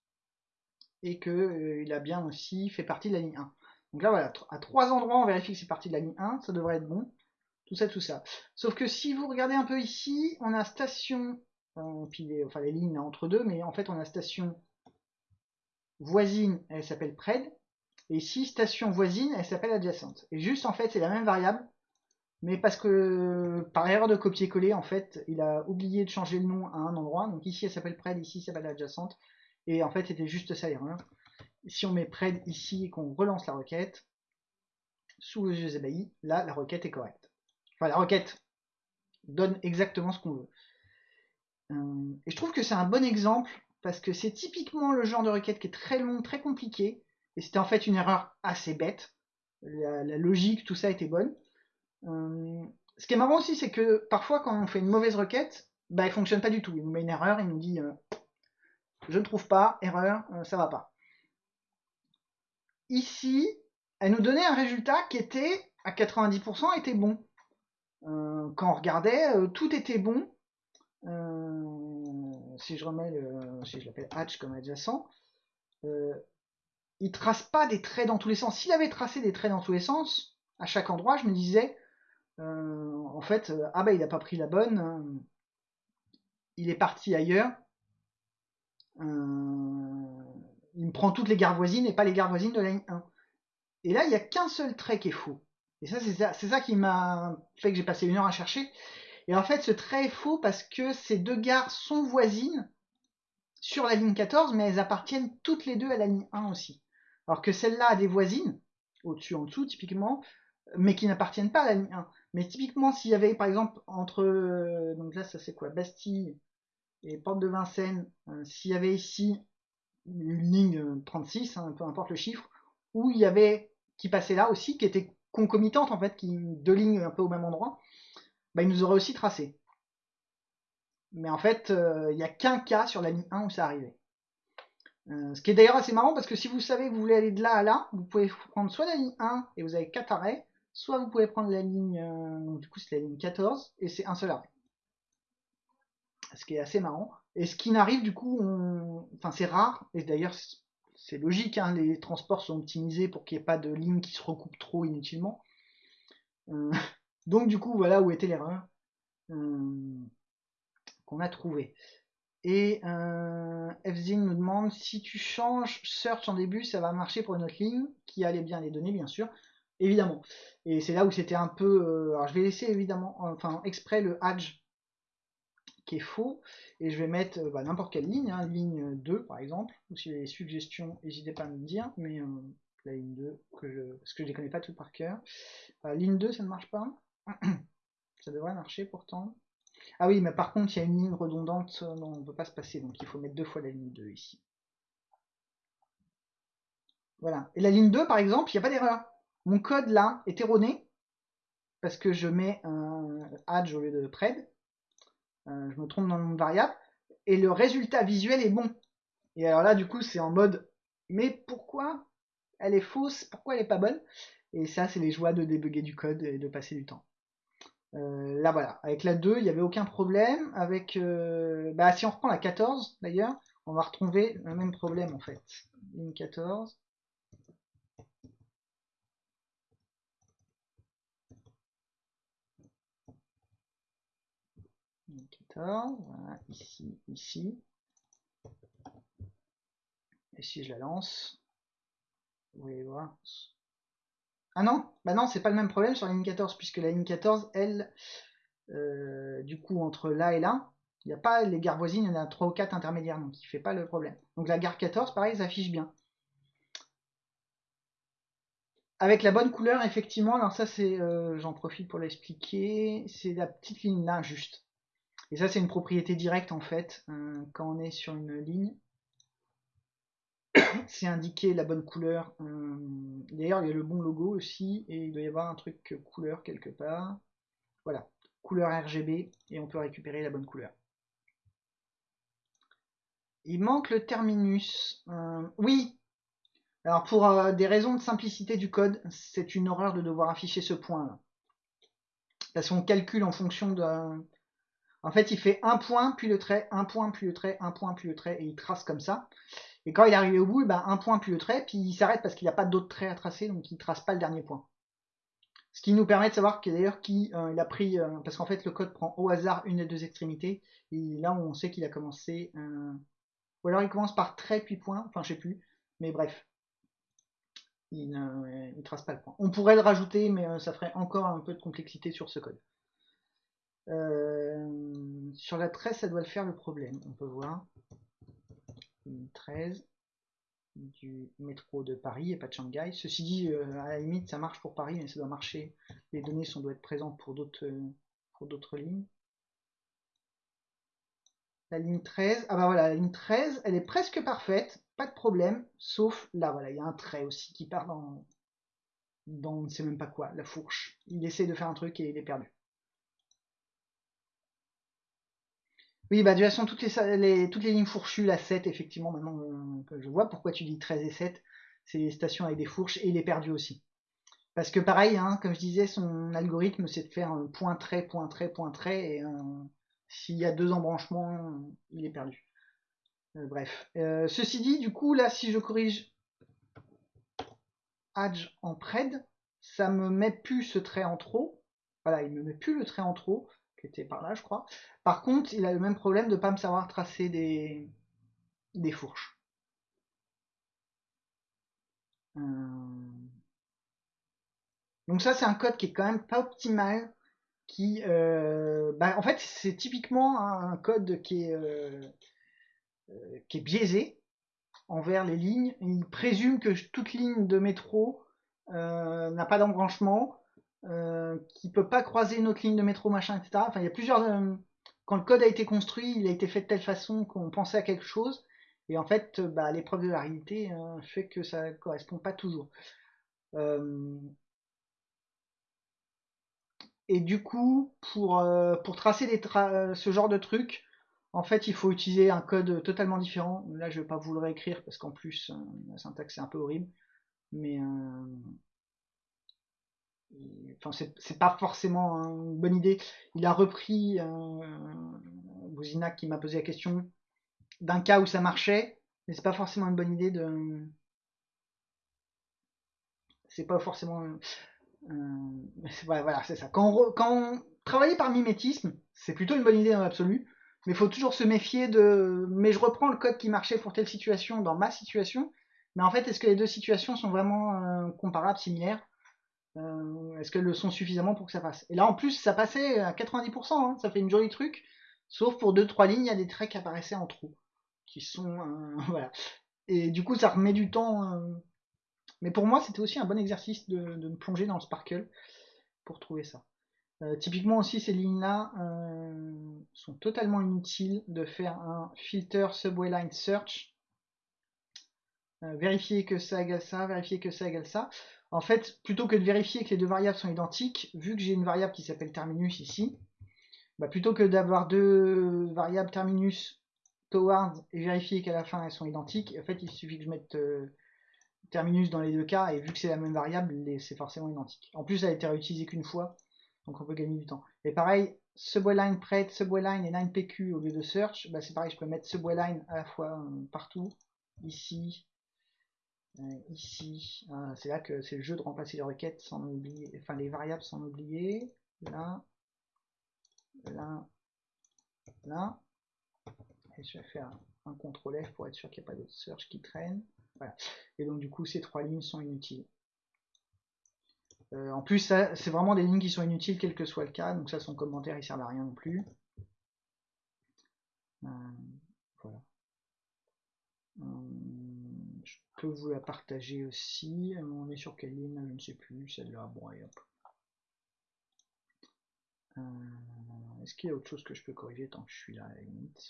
et qu'il euh, a bien aussi fait partie de la ligne 1. Donc là, voilà, à trois endroits, on vérifie que c'est partie de la ligne 1, ça devrait être bon. tout ça, tout ça. Sauf que si vous regardez un peu ici, on a station, enfin les lignes entre deux, mais en fait on a station voisine, elle s'appelle pred, et ici station voisine, elle s'appelle adjacente. Et juste en fait c'est la même variable, mais parce que par erreur de copier-coller, en fait, il a oublié de changer le nom à un endroit. Donc ici elle s'appelle pred, ici ça s'appelle adjacente, et en fait c'était juste ça l'erreur. Si on met pred ici et qu'on relance la requête, sous le yeux ébahis, là la requête est correcte. Enfin, la requête donne exactement ce qu'on veut. Euh, et je trouve que c'est un bon exemple parce que c'est typiquement le genre de requête qui est très long, très compliqué. Et c'était en fait une erreur assez bête. La, logique, tout ça était bonne. Euh, ce qui est marrant aussi, c'est que parfois quand on fait une mauvaise requête, bah elle fonctionne pas du tout. Il nous met une erreur, il nous dit euh, je ne trouve pas, erreur, ça va pas. Ici, elle nous donnait un résultat qui était à 90% était bon. Euh, quand on regardait, euh, tout était bon. Euh, si je remets le, si je l'appelle hatch comme adjacent, il trace pas des traits dans tous les sens. S'il avait tracé des traits dans tous les sens, à chaque endroit, je me disais, en fait, ah bah il a pas pris la bonne, il est parti ailleurs. Il me prend toutes les gares voisines et pas les gares voisines de la ligne 1. Et là, il n'y a qu'un seul trait qui est faux. Et ça, c'est ça, ça, qui m'a fait que j'ai passé une heure à chercher. Et en fait, ce trait est faux parce que ces deux gares sont voisines sur la ligne 14, mais elles appartiennent toutes les deux à la ligne 1 aussi. Alors que celle-là a des voisines, au-dessus, en dessous, typiquement, mais qui n'appartiennent pas à la ligne 1. Mais typiquement, s'il y avait, par exemple, entre, donc là, ça c'est quoi, Bastille et Porte de Vincennes, euh, s'il y avait ici une ligne 36, hein, peu importe le chiffre, où il y avait, qui passait là aussi, qui était concomitante en fait, qui deux lignes un peu au même endroit, bah, il nous aurait aussi tracé. Mais en fait, euh, il n'y a qu'un cas sur la ligne 1 où ça arrivait. Euh, ce qui est d'ailleurs assez marrant parce que si vous savez que vous voulez aller de là à là, vous pouvez prendre soit la ligne 1 et vous avez 4 arrêts, soit vous pouvez prendre la ligne, euh, du coup c'est la ligne 14 et c'est un seul arrêt. Ce qui est assez marrant. Et ce qui n'arrive du coup, enfin c'est rare, et d'ailleurs c'est logique, hein, les transports sont optimisés pour qu'il n'y ait pas de lignes qui se recoupent trop inutilement. Euh, donc du coup, voilà où était l'erreur euh, qu'on a trouvé. Et euh, nous demande si tu changes search en début, ça va marcher pour une autre ligne qui allait bien les données, bien sûr. Évidemment. Et c'est là où c'était un peu. alors je vais laisser évidemment, enfin exprès le Hadge qui est faux. Et je vais mettre euh, bah, n'importe quelle ligne, hein, ligne 2 par exemple. Ou si vous avez des suggestions, n'hésitez pas à me dire. Mais euh, la ligne 2, que je, parce que je ne les connais pas tout par cœur. Euh, ligne 2, ça ne marche pas. ça devrait marcher pourtant. Ah oui, mais par contre, il y a une ligne redondante dont on ne peut pas se passer. Donc il faut mettre deux fois la ligne 2 ici. Voilà. Et la ligne 2, par exemple, il n'y a pas d'erreur. Mon code là est erroné parce que je mets un add au lieu de pred. Euh, je me trompe dans le nom de variable, et le résultat visuel est bon. Et alors là, du coup, c'est en mode, mais pourquoi elle est fausse, pourquoi elle est pas bonne? Et ça, c'est les joies de débugger du code et de passer du temps. Euh, là, voilà. Avec la 2, il n'y avait aucun problème. Avec, euh, bah, si on reprend la 14, d'ailleurs, on va retrouver le même problème, en fait. Ligne 14. 14, voilà, ici, ici. Et si je la lance, vous voyez voir. Ah non, bah non, c'est pas le même problème sur la ligne 14, puisque la ligne 14, elle, euh, du coup, entre là et là, il n'y a pas les gares voisines, il y en a 3 ou 4 intermédiaires, donc il fait pas le problème. Donc la gare 14, pareil, s'affiche bien. Avec la bonne couleur, effectivement, alors ça c'est, euh, j'en profite pour l'expliquer, c'est la petite ligne là, juste. Et ça, c'est une propriété directe en fait. Euh, quand on est sur une ligne, c'est indiquer la bonne couleur. Euh, d'ailleurs, il y a le bon logo aussi, et il doit y avoir un truc couleur quelque part. Voilà, couleur RGB, et on peut récupérer la bonne couleur. Il manque le terminus. Euh, oui Alors pour des raisons de simplicité du code, c'est une horreur de devoir afficher ce point là. Parce qu'on calcule en fonction de, en fait, il fait un point, puis le trait, un point, puis le trait, un point, puis le trait, et il trace comme ça. Et quand il est arrivé au bout, ben, un point, puis le trait, puis il s'arrête parce qu'il n'y a pas d'autres traits à tracer, donc il ne trace pas le dernier point. Ce qui nous permet de savoir d'ailleurs qui euh, il a pris, euh, parce qu'en fait le code prend au hasard une des deux extrémités, et là on sait qu'il a commencé, euh, ou alors il commence par trait puis point, enfin je sais plus, mais bref, il ne trace pas le point. On pourrait le rajouter, mais ça ferait encore un peu de complexité sur ce code. Sur la 13, ça doit le faire le problème, on peut voir. 13 du métro de Paris et pas de Shanghai. Ceci dit, euh, à la limite, ça marche pour Paris, mais ça doit marcher. Les données sont, doivent être présentes pour d'autres euh, pour d'autres lignes. La ligne 13, ah bah voilà, la ligne 13, elle est presque parfaite, pas de problème, sauf là, voilà, il y a un trait aussi qui part dans, dans on ne sait même pas quoi, la fourche. Il essaie de faire un truc et il est perdu. Oui, bah de toute façon, toutes les, toutes les lignes fourchues, la 7, effectivement, maintenant, euh, je vois pourquoi tu dis 13 et 7. C'est les stations avec des fourches et il est perdu aussi. Parce que pareil, hein, comme je disais, son algorithme, c'est de faire un point trait, point trait, point trait, et euh, s'il y a deux embranchements, il est perdu. Euh, bref. ceci dit, du coup, là, si je corrige Adge en pred, ça me met plus ce trait en trop. Voilà, il me met plus le trait en trop qui était par là, je crois. Par contre, il a le même problème de pas me savoir tracer des, des fourches. Euh. Donc ça, c'est un code qui est quand même pas optimal. Qui, euh, bah, en fait, c'est typiquement un code qui est, euh, qui est biaisé envers les lignes. Il présume que toute ligne de métro n'a pas d'embranchement euh, qui peut pas croiser une autre ligne de métro, machin, etc. Enfin, il y a plusieurs. Euh, quand le code a été construit, il a été fait de telle façon qu'on pensait à quelque chose, et en fait, euh, bah, l'épreuve de la réalité fait que ça correspond pas toujours. Et du coup, pour, pour tracer ce genre de truc, en fait, il faut utiliser un code totalement différent. Là, je vais pas vous le réécrire parce qu'en plus, la syntaxe est un peu horrible. Mais c'est pas forcément une bonne idée. Il a repris euh, qui m'a posé la question d'un cas où ça marchait, mais c'est pas forcément une bonne idée de. C'est pas forcément. Euh, voilà, c'est ça. Quand on, quand travaille par mimétisme, c'est plutôt une bonne idée dans l'absolu, mais il faut toujours se méfier de. Mais je reprends le code qui marchait pour telle situation dans ma situation, mais en fait, est-ce que les deux situations sont vraiment euh, comparables, similaires? Euh, est-ce qu'elles le sont suffisamment pour que ça passe? Et là, en plus, ça passait à 90%, hein, ça fait une jolie truc. Sauf pour 2-3 lignes, il y a des traits qui apparaissaient en trou. Qui sont. Euh, voilà. Et du coup, ça remet du temps. Euh. Mais pour moi, c'était aussi un bon exercice de, me plonger dans le Sparkle pour trouver ça. typiquement aussi, ces lignes-là sont totalement inutiles de faire un filter subway line search. vérifier que ça égale ça, vérifier que ça égale ça. En fait, plutôt que de vérifier que les deux variables sont identiques, vu que j'ai une variable qui s'appelle terminus ici, bah, plutôt que d'avoir deux variables terminus towards et vérifier qu'à la fin elles sont identiques, en fait il suffit que je mette euh, terminus dans les deux cas et vu que c'est la même variable, c'est forcément identique. En plus, elle a été réutilisée qu'une fois, donc on peut gagner du temps. Et pareil, subway line prête, subway line et line pq au lieu de search, bah, c'est pareil, je peux mettre subway line à la fois euh, partout, ici, ici, ah, c'est là que c'est le jeu de remplacer les requêtes sans oublier, enfin les variables sans oublier. Là, là, là. Et je vais faire un CTRL F pour être sûr qu'il n'y a pas de search qui traîne. Voilà. Et donc du coup, ces trois lignes sont inutiles. Euh, en plus, c'est vraiment des lignes qui sont inutiles, quel que soit le cas. Donc ça, son commentaire, il sert à rien non plus. Euh, voilà peux vous la partager aussi. On est sur quelle ligne Je ne sais plus. Celle-là. Bon, et hop. Euh, est-ce qu'il y a autre chose que je peux corriger? Tant que je suis là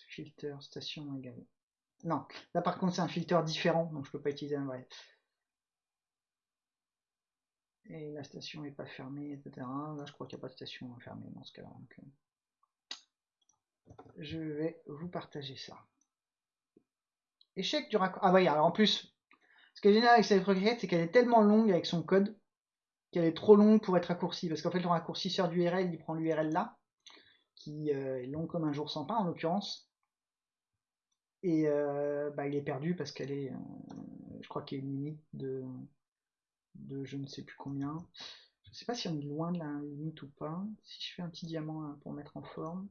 Filter, station égale. Non, là par contre c'est un filtre différent, donc je peux pas utiliser un vrai. Et la station n'est pas fermée, etc. Là je crois qu'il n'y a pas de station fermée dans ce cas-là. Euh, je vais vous partager ça. Échec du raccord. Ah oui, alors en plus, ce qui est génial avec cette requête, c'est qu'elle est tellement longue avec son code qu'elle est trop longue pour être raccourcie. Parce qu'en fait, le raccourcisseur d'URL, il prend l'URL là, qui euh, est long comme un jour sans pain en l'occurrence. Et euh, bah, il est perdu parce qu'elle est, euh, je crois qu'il y a une limite de, de je ne sais plus combien. Je sais pas si on est loin de la limite ou pas. Si je fais un petit diamant hein, pour mettre en forme,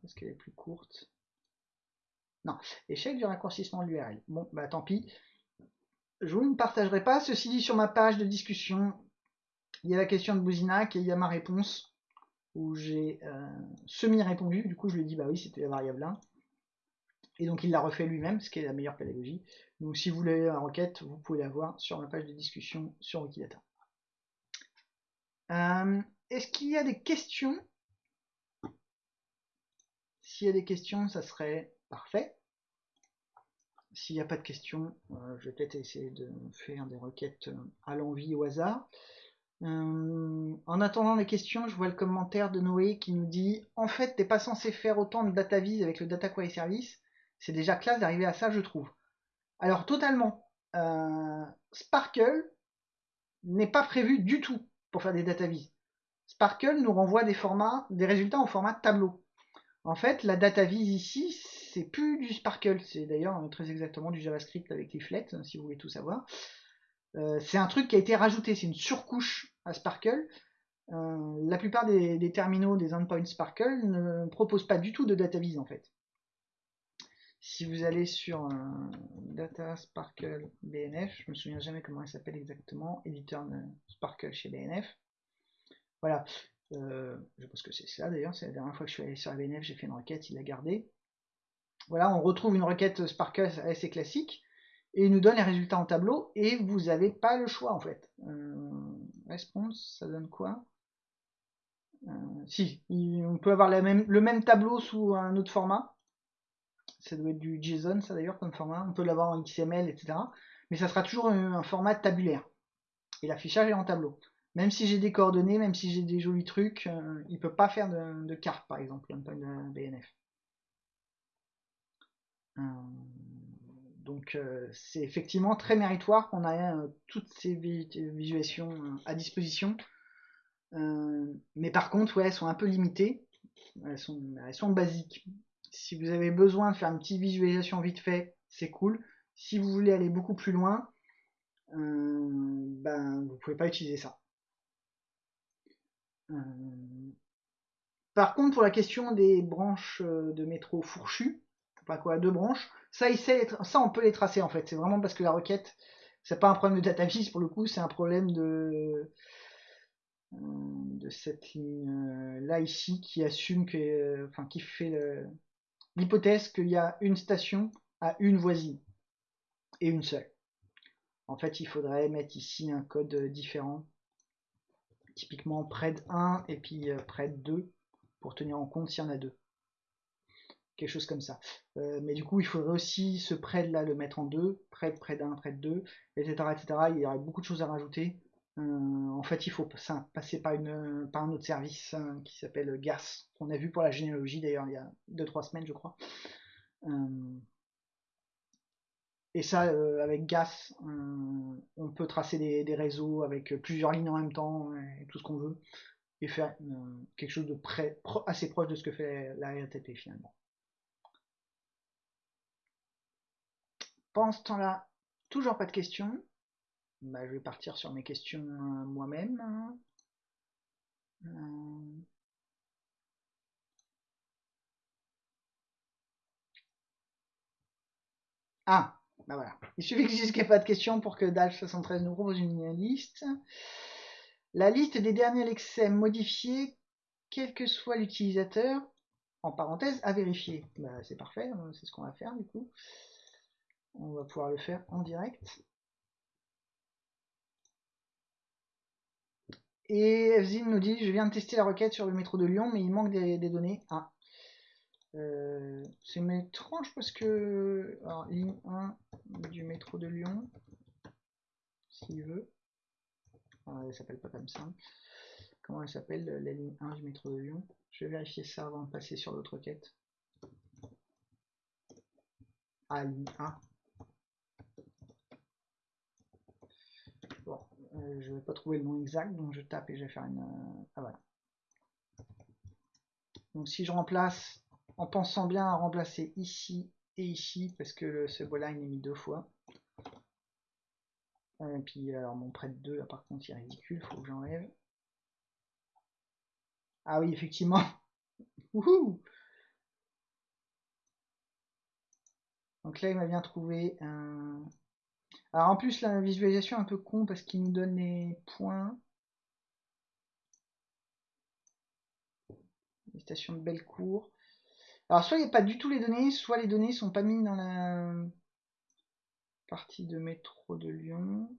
parce qu'elle est plus courte. Non, échec du raccourcissement de l'URL. Bon, bah tant pis. Je vous ne partagerai pas. Ceci dit, sur ma page de discussion, il y a la question de Bouzinac et il y a ma réponse où j'ai euh, semi-répondu. Du coup, je lui ai dit, bah oui, c'était la variable 1. Et donc, il l'a refait lui-même, ce qui est la meilleure pédagogie. Donc, si vous voulez la requête, vous pouvez la voir sur ma page de discussion sur Wikidata. Euh, Est-ce qu'il y a des questions? S'il y a des questions, ça serait parfait. S'il n'y a pas de questions, euh, je vais peut-être essayer de faire des requêtes euh, à l'envie au hasard. Euh, en attendant les questions, je vois le commentaire de Noé qui nous dit En fait, t'es pas censé faire autant de data vis avec le data query service. C'est déjà classe d'arriver à ça, je trouve. Alors, totalement. Sparkle n'est pas prévu du tout pour faire des data vis. Sparkle nous renvoie des formats, des résultats en format tableau. En fait, la data vis ici, c'est plus du Sparkle, c'est d'ailleurs très exactement du JavaScript avec Leaflet, si vous voulez tout savoir. Euh, c'est un truc qui a été rajouté, c'est une surcouche à Sparkle. Euh, la plupart des, terminaux des endpoints Sparkle ne proposent pas du tout de data vis en fait. Si vous allez sur euh, Data Sparkle BNF, je me souviens jamais comment il s'appelle exactement, éditeur de Sparkle chez BNF. Voilà, euh, je pense que c'est ça d'ailleurs, c'est la dernière fois que je suis allé sur la BNF, j'ai fait une requête, il l'a gardé. Voilà, on retrouve une requête Sparkle assez classique, et il nous donne les résultats en tableau, et vous n'avez pas le choix en fait. Euh, response, ça donne quoi? Euh, Si, on peut avoir le même tableau sous un autre format, ça doit être du JSON, ça d'ailleurs, comme format. On peut l'avoir en XML, etc. Mais ça sera toujours un, format tabulaire. Et l'affichage est en tableau. Même si j'ai des coordonnées, même si j'ai des jolis trucs, euh, il peut pas faire de, carte, par exemple, peu de BNF. Euh, donc euh, c'est effectivement très méritoire qu'on ait euh, toutes ces visualisations à disposition. mais par contre, ouais, elles sont un peu limitées. Elles sont, basiques. Si vous avez besoin de faire une petite visualisation vite fait, c'est cool. Si vous voulez aller beaucoup plus loin, euh, ben vous pouvez pas utiliser ça. Par contre, pour la question des branches de métro fourchues, pas quoi, deux branches, ça, il sait ça on peut les tracer en fait. C'est vraiment parce que la requête, c'est pas un problème de data vis pour le coup, c'est un problème de de cette ligne là ici qui assume que, enfin qui fait l'hypothèse qu'il y a une station à une voisine et une seule. En fait, il faudrait mettre ici un code différent, typiquement près de 1 et puis près de 2 pour tenir en compte s'il y en a deux. Quelque chose comme ça. Euh, mais du coup, il faudrait aussi ce de là le mettre en deux, de près d'un, près de deux, etc., etc. Il y aurait beaucoup de choses à rajouter. Euh, en fait, il faut passer par, une, par un autre service hein, qui s'appelle GAS, qu'on a vu pour la généalogie d'ailleurs il y a 2-3 semaines, je crois. Euh, et ça, avec GAS, on peut tracer des, des, réseaux avec plusieurs lignes en même temps, et tout ce qu'on veut, et faire quelque chose de près, assez proche de ce que fait la RTP finalement. Pendant ce temps-là, toujours pas de questions bah, je vais partir sur mes questions euh, moi-même. Euh... Ah, bah voilà. Il suffit que je qu'il n'y ait pas de questions pour que DALF73 nous propose une liste. La liste des derniers lexem modifiés, quel que soit l'utilisateur, en parenthèse, à vérifier. Bah, c'est parfait, hein, c'est ce qu'on va faire du coup. On va pouvoir le faire en direct. Et Fzin nous dit, je viens de tester la requête sur le métro de Lyon, mais il manque des, données. Ah. Euh, c'est étrange parce que... Alors, ligne 1 du métro de Lyon, s'il veut. Ah, elle s'appelle pas comme ça. Comment elle s'appelle, la ligne 1 du métro de Lyon? Je vais vérifier ça avant de passer sur l'autre requête. Ah, ligne 1. Bon, euh, je vais pas trouver le nom exact, donc je tape et je vais faire une... Euh, ah voilà. Donc si je remplace, en pensant bien à remplacer ici et ici, parce que le subline est mis deux fois. Et puis alors mon prêt de 2 là par contre il est ridicule, faut que j'enlève. Ah oui, effectivement. Donc là, il m'a bien trouvé un... Alors en plus, la visualisation est un peu con parce qu'il nous donne les points. Les stations de Bellecour. Alors soit il n'y a pas du tout les données, soit les données sont pas mises dans la partie de métro de Lyon.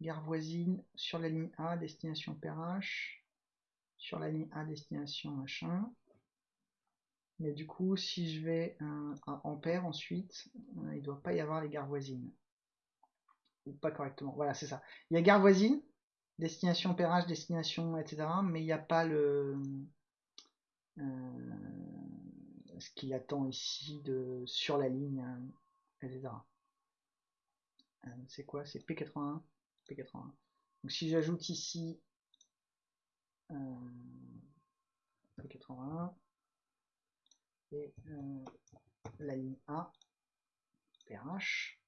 Gare voisine sur la ligne A, destination Perrache. Sur la ligne A, destination machin. Mais du coup, si je vais à Ampère ensuite, euh, il doit pas y avoir les gares voisines. Ou pas correctement. Voilà, c'est ça. Il y a gare voisine, destination Perrache, destination, etc. Mais il n'y a pas le... Euh, ce qu'il attend ici de sur la ligne, euh, etc. c'est quoi? C'est P81 P81. Donc si j'ajoute ici P81, et euh, la ligne A, PH.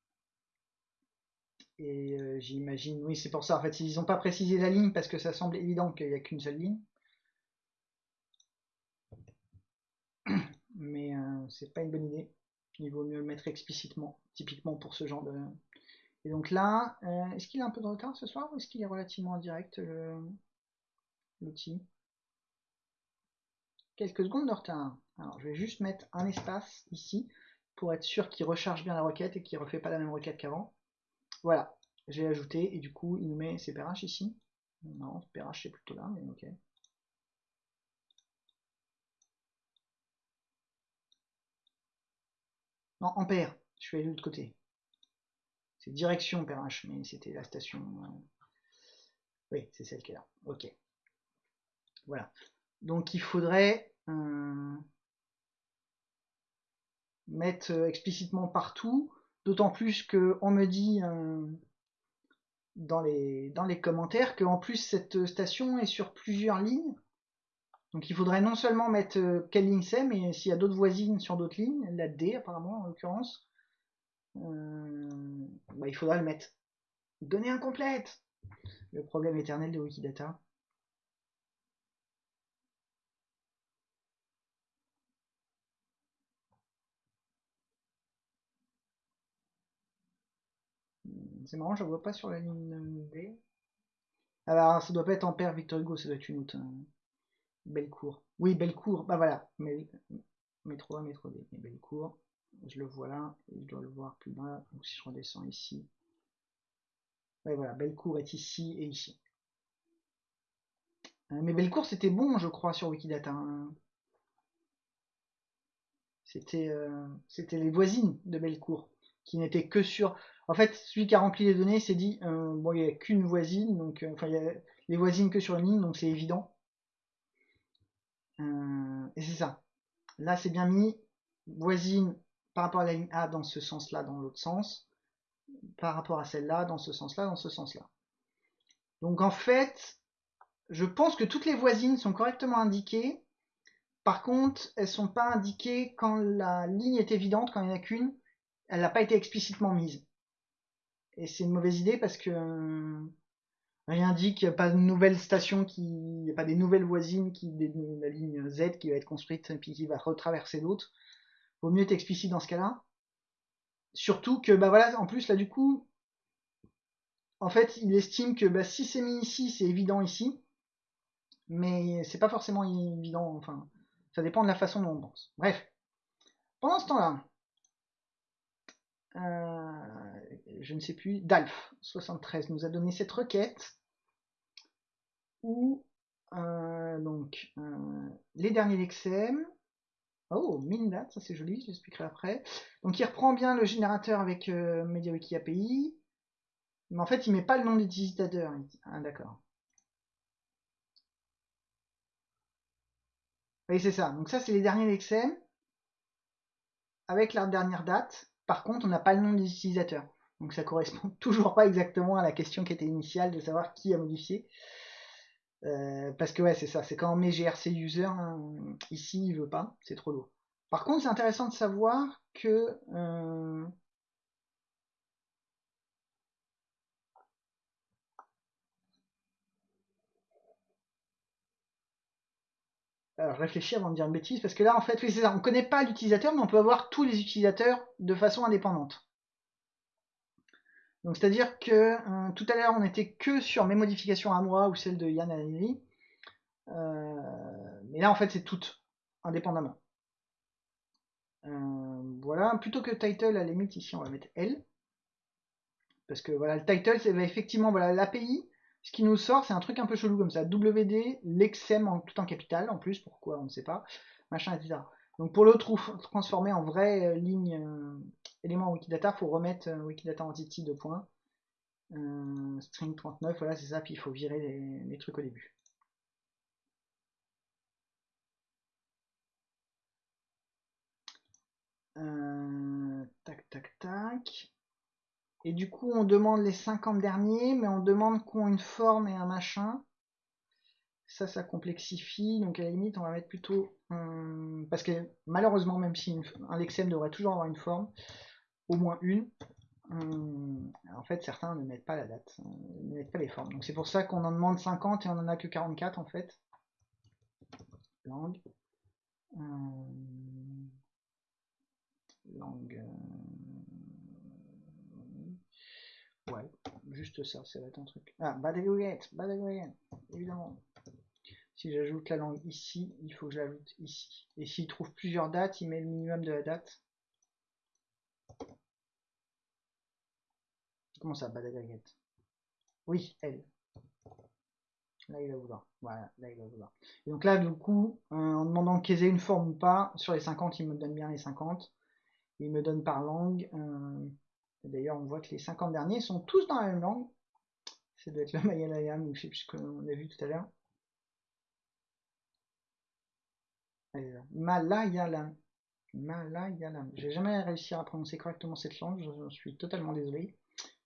Et euh, j'imagine, oui, c'est pour ça. En fait, ils n'ont pas précisé la ligne parce que ça semble évident qu'il n'y a qu'une seule ligne. Mais euh, c'est pas une bonne idée. Il vaut mieux le mettre explicitement, typiquement pour ce genre de. Et donc là, est-ce qu'il a un peu de retard ce soir ou est-ce qu'il est relativement direct l'outil? Quelques secondes de retard. Alors, je vais juste mettre un espace ici pour être sûr qu'il recharge bien la requête et qu'il refait pas la même requête qu'avant. Voilà, j'ai ajouté et du coup, il nous met ses PRH ici. Non, PRH c'est plutôt là, mais ok. Non, ampère, je suis allé de l'autre côté. C'est direction PRH, mais c'était la station. Euh, oui, c'est celle qui est là. Ok. Voilà. Donc il faudrait euh, mettre euh, explicitement partout, d'autant plus qu'on me dit euh, dans, les, dans les commentaires qu'en plus cette station est sur plusieurs lignes. Donc il faudrait non seulement mettre euh, quelle ligne c'est, mais s'il y a d'autres voisines sur d'autres lignes, la D apparemment en l'occurrence, bah, il faudra le mettre. Données incomplètes Le problème éternel de Wikidata. C'est marrant, je vois pas sur la ligne B. Alors, ça doit pas être en paire Victor Hugo, ça doit être une autre. Hein. Bellecour. Oui, Bellecour, bah voilà. Mais, métro A, métro D. Bellecour, je le vois là, je dois le voir plus bas. Donc si je redescends ici. Ouais, voilà, Bellecour est ici et ici. Euh, mais Bellecour, c'était bon, je crois, sur Wikidata. Hein. C'était euh, les voisines de Bellecour, qui n'étaient que sur... En fait, celui qui a rempli les données s'est dit, euh, bon, il n'y a qu'une voisine, donc, euh, enfin, il y a les voisines que sur une ligne, donc c'est évident. Euh, et c'est ça. Là, c'est bien mis, voisine par rapport à la ligne A dans ce sens-là, dans l'autre sens, par rapport à celle-là, dans ce sens-là, dans ce sens-là. Donc en fait, je pense que toutes les voisines sont correctement indiquées. Par contre, elles sont pas indiquées quand la ligne est évidente, quand il n'y en a qu'une. Elle n'a pas été explicitement mise. Et c'est une mauvaise idée parce que euh, rien dit qu'il n'y a pas de nouvelles stations, qui, n'y a pas des nouvelles voisines, qui, la ligne Z qui va être construite et puis qui va retraverser d'autres. Vaut mieux être explicite dans ce cas-là. Surtout que, bah voilà, en plus là du coup, en fait, il estime que bah, si c'est mis ici, c'est évident ici, mais c'est pas forcément évident. Enfin, ça dépend de la façon dont on pense. Bref. Pendant ce temps-là, euh, je ne sais plus, DALF 73 nous a donné cette requête où euh, donc euh, les derniers lexem oh Mindat, ça c'est joli, je l'expliquerai après. Donc il reprend bien le générateur avec MediaWiki API, mais en fait il met pas le nom d'utilisateur. Ah d'accord. Oui c'est ça. Donc ça c'est les derniers lexem avec la dernière date. Par contre, on n'a pas le nom des utilisateurs. Donc ça correspond toujours pas exactement à la question qui était initiale de savoir qui a modifié. Euh, parce que ouais, c'est ça, c'est quand on met GRC user, hein. ici il veut pas, c'est trop lourd. Par contre, c'est intéressant de savoir que euh, Alors, je réfléchis avant de dire une bêtise, parce que là, en fait, oui, c'est ça. On connaît pas l'utilisateur, mais on peut avoir tous les utilisateurs de façon indépendante. Donc, c'est-à-dire que euh, tout à l'heure, on n'était que sur mes modifications à moi ou celles de Yann Alili. Euh, mais là, en fait, c'est toutes, indépendamment. Euh, voilà, plutôt que title, à la limite, ici, on va mettre L. Parce que voilà, le title, c'est bah, effectivement voilà l'API. Ce qui nous sort, c'est un truc un peu chelou comme ça. WD, l'exem en tout en capital, en plus, pourquoi, on ne sait pas. Machin, etc. Donc pour le transformer en vraie euh, ligne élément Wikidata, faut remettre euh, Wikidata entity de points. string 39, voilà, c'est ça, puis il faut virer les, trucs au début. tac, tac, tac. Et du coup, on demande les 50 derniers, mais on demande qu'on une forme et un machin. Ça, ça complexifie. Donc à la limite, on va mettre plutôt... parce que malheureusement, même si un lexem devrait toujours avoir une forme, au moins une, en fait, certains ne mettent pas la date, ne mettent pas les formes. Donc c'est pour ça qu'on en demande 50 et on en a que 44 en fait. Langue. langue. Ouais, juste ça, ça va être un truc. Ah, bad bad évidemment. Si j'ajoute la langue ici, il faut que j'ajoute ici. Et s'il trouve plusieurs dates, il met le minimum de la date. Comment ça, bad Oui, elle. Là, il va vouloir. Voilà, là, il va vouloir. Et donc là, du coup, euh, en demandant qu'ils aient une forme ou pas, sur les 50, il me donne bien les 50. Il me donne par langue. Euh, D'ailleurs, on voit que les 50 derniers sont tous dans la même langue. Ça doit être le Malayalam ou je sais plus qu'on a vu tout à l'heure. Malayalam. Malayalam. J'ai jamais réussi à prononcer correctement cette langue, je suis totalement désolé.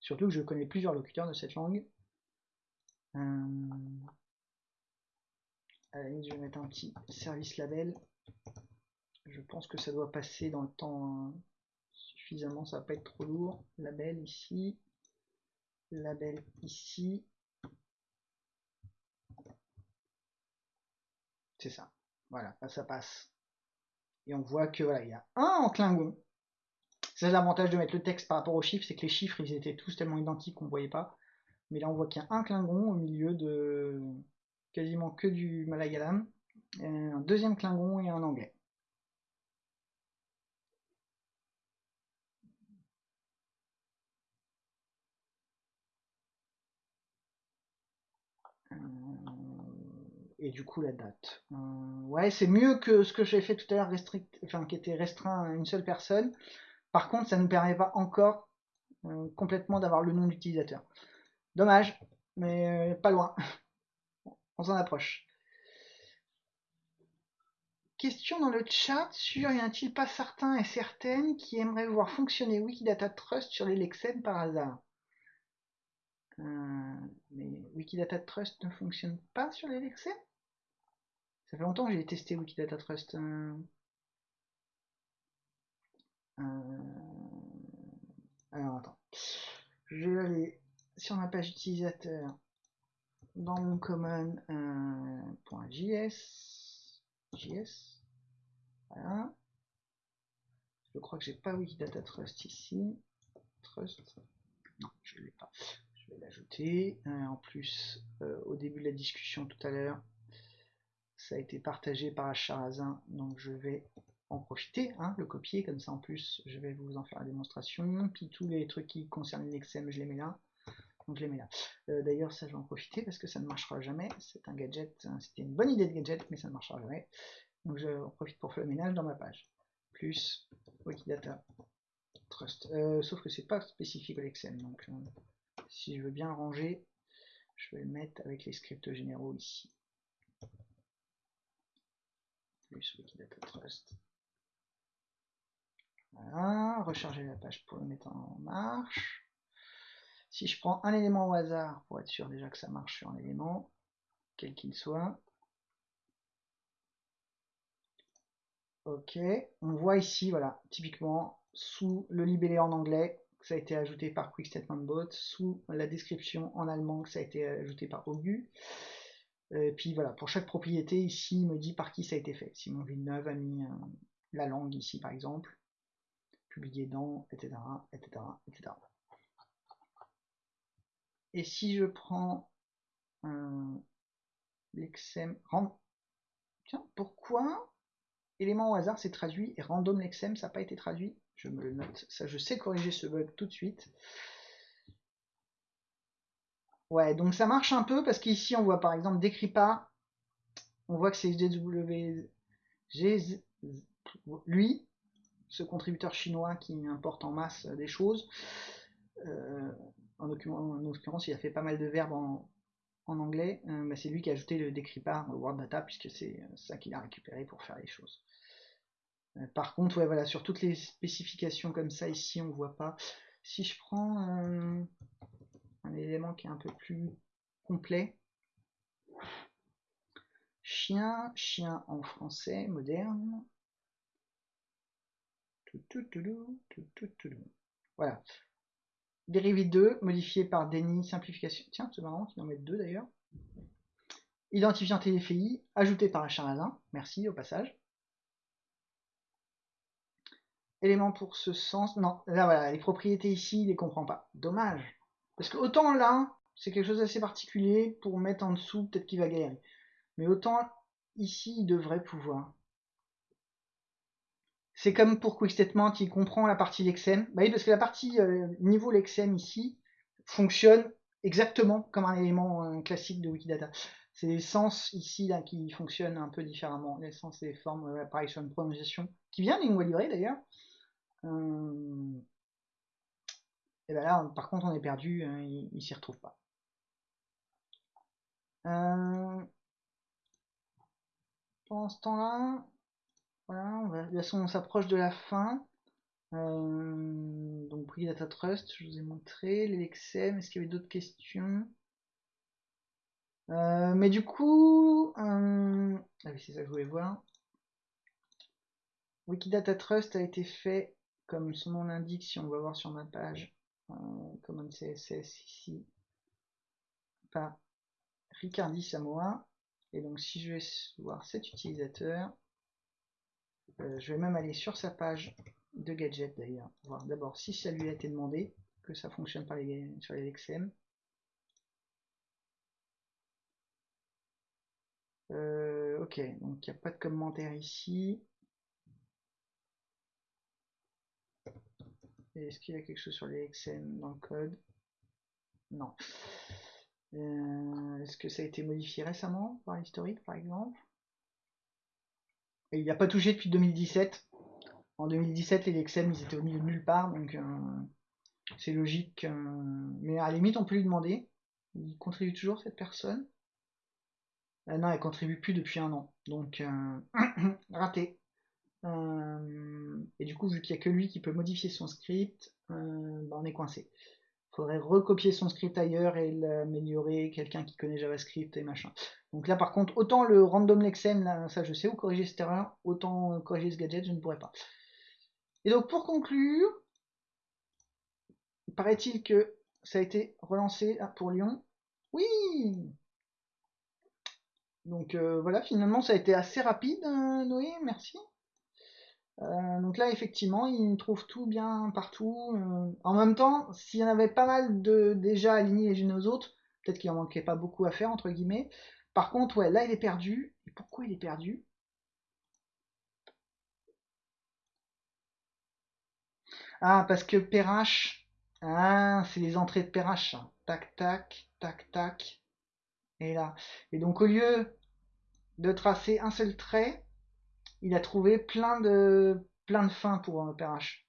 Surtout que je connais plusieurs locuteurs de cette langue. Euh... je vais mettre un petit service label. Je pense que ça doit passer dans le temps suffisamment, ça va pas être trop lourd. Label ici, label ici. C'est ça. Voilà, là ça passe. Et on voit que voilà, il y a un en Klingon. C'est l'avantage de mettre le texte par rapport aux chiffres, c'est que les chiffres ils étaient tous tellement identiques qu'on voyait pas. Mais là on voit qu'il y a un Klingon au milieu de quasiment que du Malayalam, un deuxième Klingon et un anglais. et du coup la date. Euh, ouais, c'est mieux que ce que j'ai fait tout à l'heure, enfin qui était restreint à une seule personne. Par contre, ça ne nous permet pas encore euh, complètement d'avoir le nom d'utilisateur. Dommage, mais euh, pas loin. On s'en approche. Question dans le chat sur y a-t-il pas certains et certaines qui aimeraient voir fonctionner Wikidata Trust sur les Lexem par hasard? Mais Wikidata Trust ne fonctionne pas sur les Lexem ça fait longtemps que j'ai testé Wikidata Trust. Euh, euh, alors attends. Je vais aller sur ma page utilisateur dans mon common.js. JS. Voilà. Je crois que j'ai pas Wikidata Trust ici. Trust. Non, je l'ai pas. Je vais l'ajouter. Euh, en plus, au début de la discussion tout à l'heure, ça a été partagé par Acharazin, donc je vais en profiter, hein, le copier, comme ça en plus je vais vous en faire la démonstration, puis tous les trucs qui concernent l'XM je les mets là, donc je les mets là. Euh, d'ailleurs ça je vais en profiter parce que ça ne marchera jamais, c'est un gadget, hein, c'était une bonne idée de gadget mais ça ne marchera jamais, donc je profite pour faire le ménage dans ma page, plus Wikidata Trust, euh, sauf que c'est pas spécifique à l'XM, donc euh, si je veux bien ranger, je vais le mettre avec les scripts généraux ici. Plus Wikidata Trust. Voilà, recharger la page pour le mettre en marche. Si je prends un élément au hasard, pour être sûr déjà que ça marche sur un élément, quel qu'il soit. Ok, on voit ici, voilà, typiquement, sous le libellé en anglais, que ça a été ajouté par Quick Statement Bot, sous la description en allemand, que ça a été ajouté par Ogu. Et puis voilà, pour chaque propriété, ici, il me dit par qui ça a été fait. Simon Villeneuve a mis la langue ici, par exemple, publié dans, etc., etc., etc. Et si je prends l'exem, tiens, pourquoi élément au hasard c'est traduit et random lexem ça n'a pas été traduit? Je me le note, ça je sais corriger ce bug tout de suite. Ouais, donc ça marche un peu parce qu'ici on voit par exemple décrit pas, on voit que c'est GW, lui, ce contributeur chinois qui importe en masse des choses. Euh, en, l'occurrence, il a fait pas mal de verbes en, anglais. Euh, bah, c'est lui qui a ajouté le décripar au Word Data puisque c'est ça qu'il a récupéré pour faire les choses. Euh, par contre, ouais, voilà, sur toutes les spécifications comme ça, ici, on voit pas. Si je prends un élément qui est un peu plus complet, chien, chien en français moderne. Voilà. Dérivé 2, modifié par Denis, simplification. Tiens, c'est marrant qu'il en mette deux d'ailleurs. Identifiant TFI, ajouté par Charazin. Merci au passage. Élément pour ce sens. Non, là voilà, les propriétés ici, il les comprend pas. Dommage. Parce que autant là, c'est quelque chose d'assez particulier, pour mettre en dessous, peut-être qu'il va galérer. Mais autant ici, il devrait pouvoir. C'est comme pour Quick Statement, il comprend la partie Lexem. Bah oui, parce que la partie euh, niveau Lexem ici fonctionne exactement comme un élément euh, classique de Wikidata. C'est les sens ici là qui fonctionnent un peu différemment. Les sens et les formes, euh, une prononciation qui vient loi livrée d'ailleurs. et ben là, par contre, on est perdu, hein, il, il s'y retrouve pas. pendant ce temps-là, voilà, on de toute façon, on s'approche de la fin. Euh, donc, Data Trust, je vous ai montré. L'Elexem, est-ce qu'il y avait d'autres questions? Euh, Mais du coup, euh, ah oui, c'est ça que je voulais voir. Wikidata Trust a été fait, comme son nom l'indique, si on va voir sur ma page, Common CSS ici, par Ricardi Samoa. Et donc, si je vais voir cet utilisateur, euh, je vais même aller sur sa page de gadget d'ailleurs, d'abord si ça lui a été demandé, que ça fonctionne sur les XM. Euh, ok, donc il n'y a pas de commentaire ici. Est-ce qu'il y a quelque chose sur les XM dans le code? Non. Euh, est-ce que ça a été modifié récemment par l'historique par exemple? Il n'a pas touché depuis 2017. En 2017, les Lexem, ils étaient au milieu de nulle part, donc euh, c'est logique. mais à la limite, on peut lui demander. Il contribue toujours, cette personne? Euh, Non, elle contribue plus depuis un an. Donc, euh, raté. et du coup, vu qu'il n'y a que lui qui peut modifier son script, bah, on est coincé faudrait recopier son script ailleurs et l'améliorer, quelqu'un qui connaît JavaScript et machin. Donc là par contre, autant le random lexem, là, ça je sais où corriger cette erreur, autant corriger ce gadget, je ne pourrais pas. Et donc pour conclure, paraît-il que ça a été relancé pour Lyon. Oui Donc euh, voilà, finalement ça a été assez rapide, euh, Noé, merci. Euh, donc là, effectivement, il trouve tout bien partout. Euh. En même temps, s'il y en avait pas mal de déjà alignés les unes aux autres, peut-être qu'il en manquait pas beaucoup à faire, entre guillemets. Par contre, ouais, là, il est perdu. Et pourquoi il est perdu? Ah, parce que Perrache, ah, c'est les entrées de Perrache. Tac, tac, tac, tac. Et là. Et donc, au lieu de tracer un seul trait, il a trouvé plein de, plein de fins pour un PRH.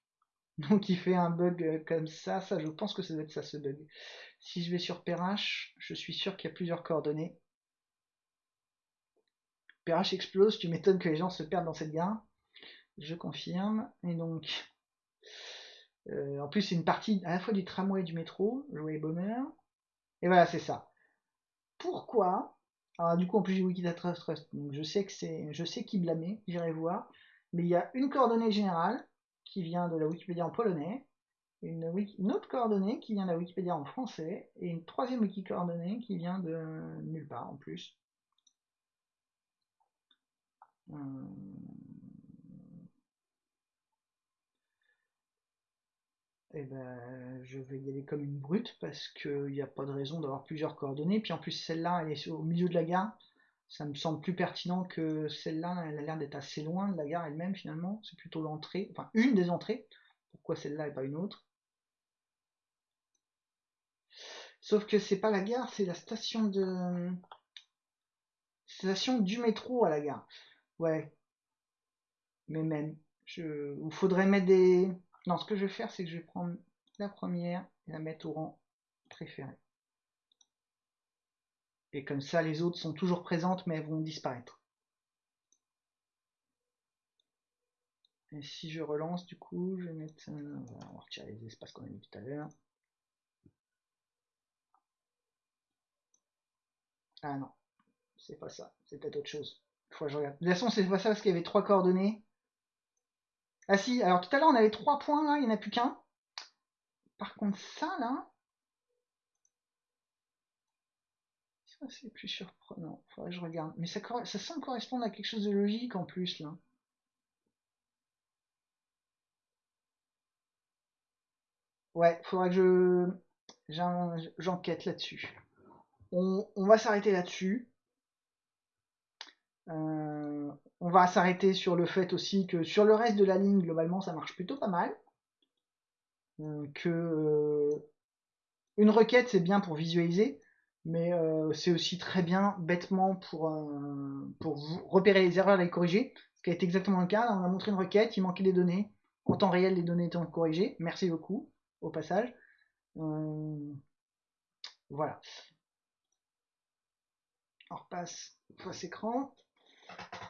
Donc il fait un bug euh, comme ça, ça je pense que ça doit être ça ce bug. Si je vais sur PRH, je suis sûr qu'il y a plusieurs coordonnées. PRH explose, tu m'étonnes que les gens se perdent dans cette gare. Je confirme. Et donc, euh, en plus c'est une partie à la fois du tramway et du métro, jouer bonheur. Et voilà, c'est ça. Pourquoi alors du coup en plus j'ai Wikidata Trust, donc je sais que c'est, je sais qui blâmer, j'irai voir. Mais il y a une coordonnée générale qui vient de la Wikipédia en polonais, une, autre coordonnée qui vient de la Wikipédia en français, et une troisième wiki coordonnée qui vient de nulle part en plus. Euh, eh ben, je vais y aller comme une brute parce qu'il n'y a pas de raison d'avoir plusieurs coordonnées. Puis en plus, celle-là, elle est au milieu de la gare. Ça me semble plus pertinent que celle-là. Elle a l'air d'être assez loin de la gare elle-même finalement. C'est plutôt l'entrée, enfin une des entrées. Pourquoi celle-là et pas une autre? Sauf que c'est pas la gare, c'est la station de. Station du métro à la gare. Ouais. Mais même. Il faudrait mettre des. Non, ce que je vais faire, c'est que je vais prendre la première et la mettre au rang préféré. Et comme ça, les autres sont toujours présentes, mais elles vont disparaître. Et si je relance, du coup, je vais mettre... on va retirer les espaces qu'on a mis tout à l'heure. Ah non, c'est pas ça, c'est peut-être autre chose. Faut que je regarde. De toute façon, c'est pas ça parce qu'il y avait trois coordonnées. Ah si, alors tout à l'heure on avait trois points là, il n'y en a plus qu'un. Par contre ça là, ça c'est plus surprenant. Faudrait que je regarde. Mais ça, semble correspondre à quelque chose de logique en plus là. Ouais, faudrait que je j'enquête là-dessus. On, on, va s'arrêter là-dessus. Euh, on va s'arrêter sur le fait aussi que sur le reste de la ligne, globalement, ça marche plutôt pas mal. Euh, que euh, une requête, c'est bien pour visualiser, mais c'est aussi très bien, bêtement, pour, repérer les erreurs et les corriger. Ce qui été exactement le cas. on a montré une requête, il manquait des données. En temps réel, les données étaient corrigées. Merci beaucoup, au passage. voilà. On repasse face écran.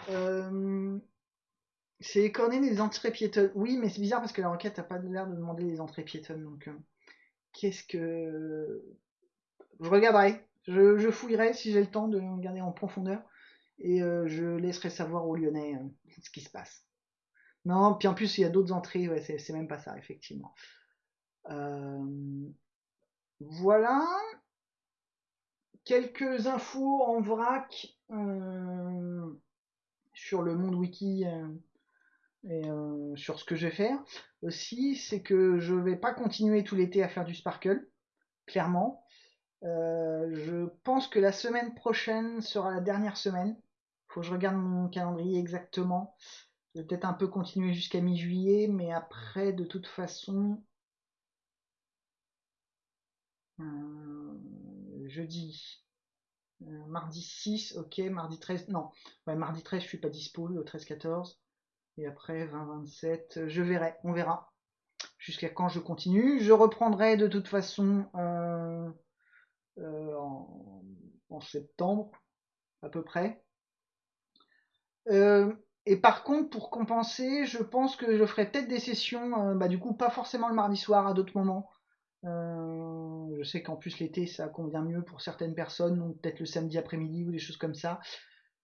Euh, c'est les coordonnées des entrées piétonnes. Oui, mais c'est bizarre parce que la requête n'a pas l'air de demander les entrées piétonnes. Donc, euh, qu'est-ce que. Je regarderai. Je, fouillerai si j'ai le temps de regarder en profondeur. Et euh, je laisserai savoir aux Lyonnais ce qui se passe. Non, puis en plus, il y a d'autres entrées. C'est même pas ça, effectivement. Voilà quelques infos en vrac sur le monde wiki euh, et euh, sur ce que je vais faire aussi, c'est que je vais pas continuer tout l'été à faire du sparkle, clairement. Euh, je pense que la semaine prochaine sera la dernière semaine. Faut que je regarde mon calendrier exactement. Je vais peut-être un peu continuer jusqu'à mi-juillet, mais après, de toute façon, jeudi, euh, mardi 6, ok, mardi 13, non, mardi 13 je suis pas dispo, le 13-14, et après 20-27, je verrai, on verra, jusqu'à quand je continue, je reprendrai de toute façon euh, euh, en, septembre, à peu près, et par contre, pour compenser, je pense que je ferai peut-être des sessions, bah, du coup pas forcément le mardi soir, à d'autres moments, euh, je sais qu'en plus l'été ça convient mieux pour certaines personnes, donc peut-être le samedi après-midi ou des choses comme ça.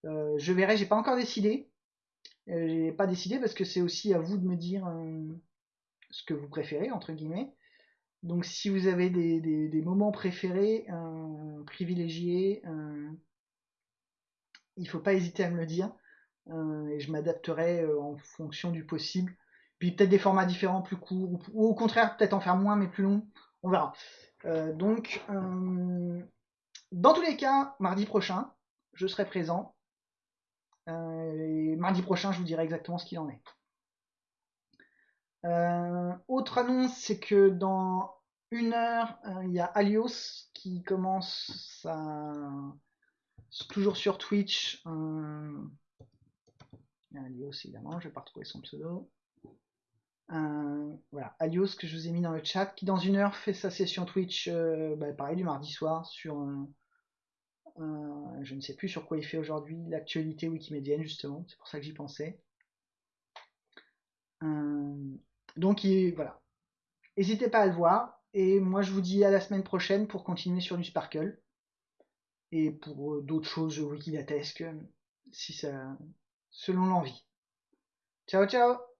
Euh, je verrai, j'ai pas encore décidé. Euh, j'ai pas décidé parce que c'est aussi à vous de me dire ce que vous préférez, entre guillemets. Donc si vous avez des, moments préférés, privilégiés, il faut pas hésiter à me le dire. et je m'adapterai en fonction du possible. Puis peut-être des formats différents, plus courts, ou au contraire peut-être en faire moins mais plus long on verra. Euh, donc, euh, dans tous les cas, mardi prochain, je serai présent. Euh, et mardi prochain, je vous dirai exactement ce qu'il en est. autre annonce, c'est que dans une heure, il y a Alios qui commence toujours sur Twitch. Alios, évidemment, je vais pas retrouver son pseudo voilà, Alios que je vous ai mis dans le chat, qui dans une heure fait sa session Twitch, euh, bah, pareil du mardi soir sur je ne sais plus sur quoi il fait aujourd'hui, l'actualité wikimédienne justement, c'est pour ça que j'y pensais. donc voilà, n'hésitez pas à le voir, et moi je vous dis à la semaine prochaine pour continuer sur du Sparkle, et pour euh, d'autres choses wikidatesques, si ça, selon l'envie. Ciao ciao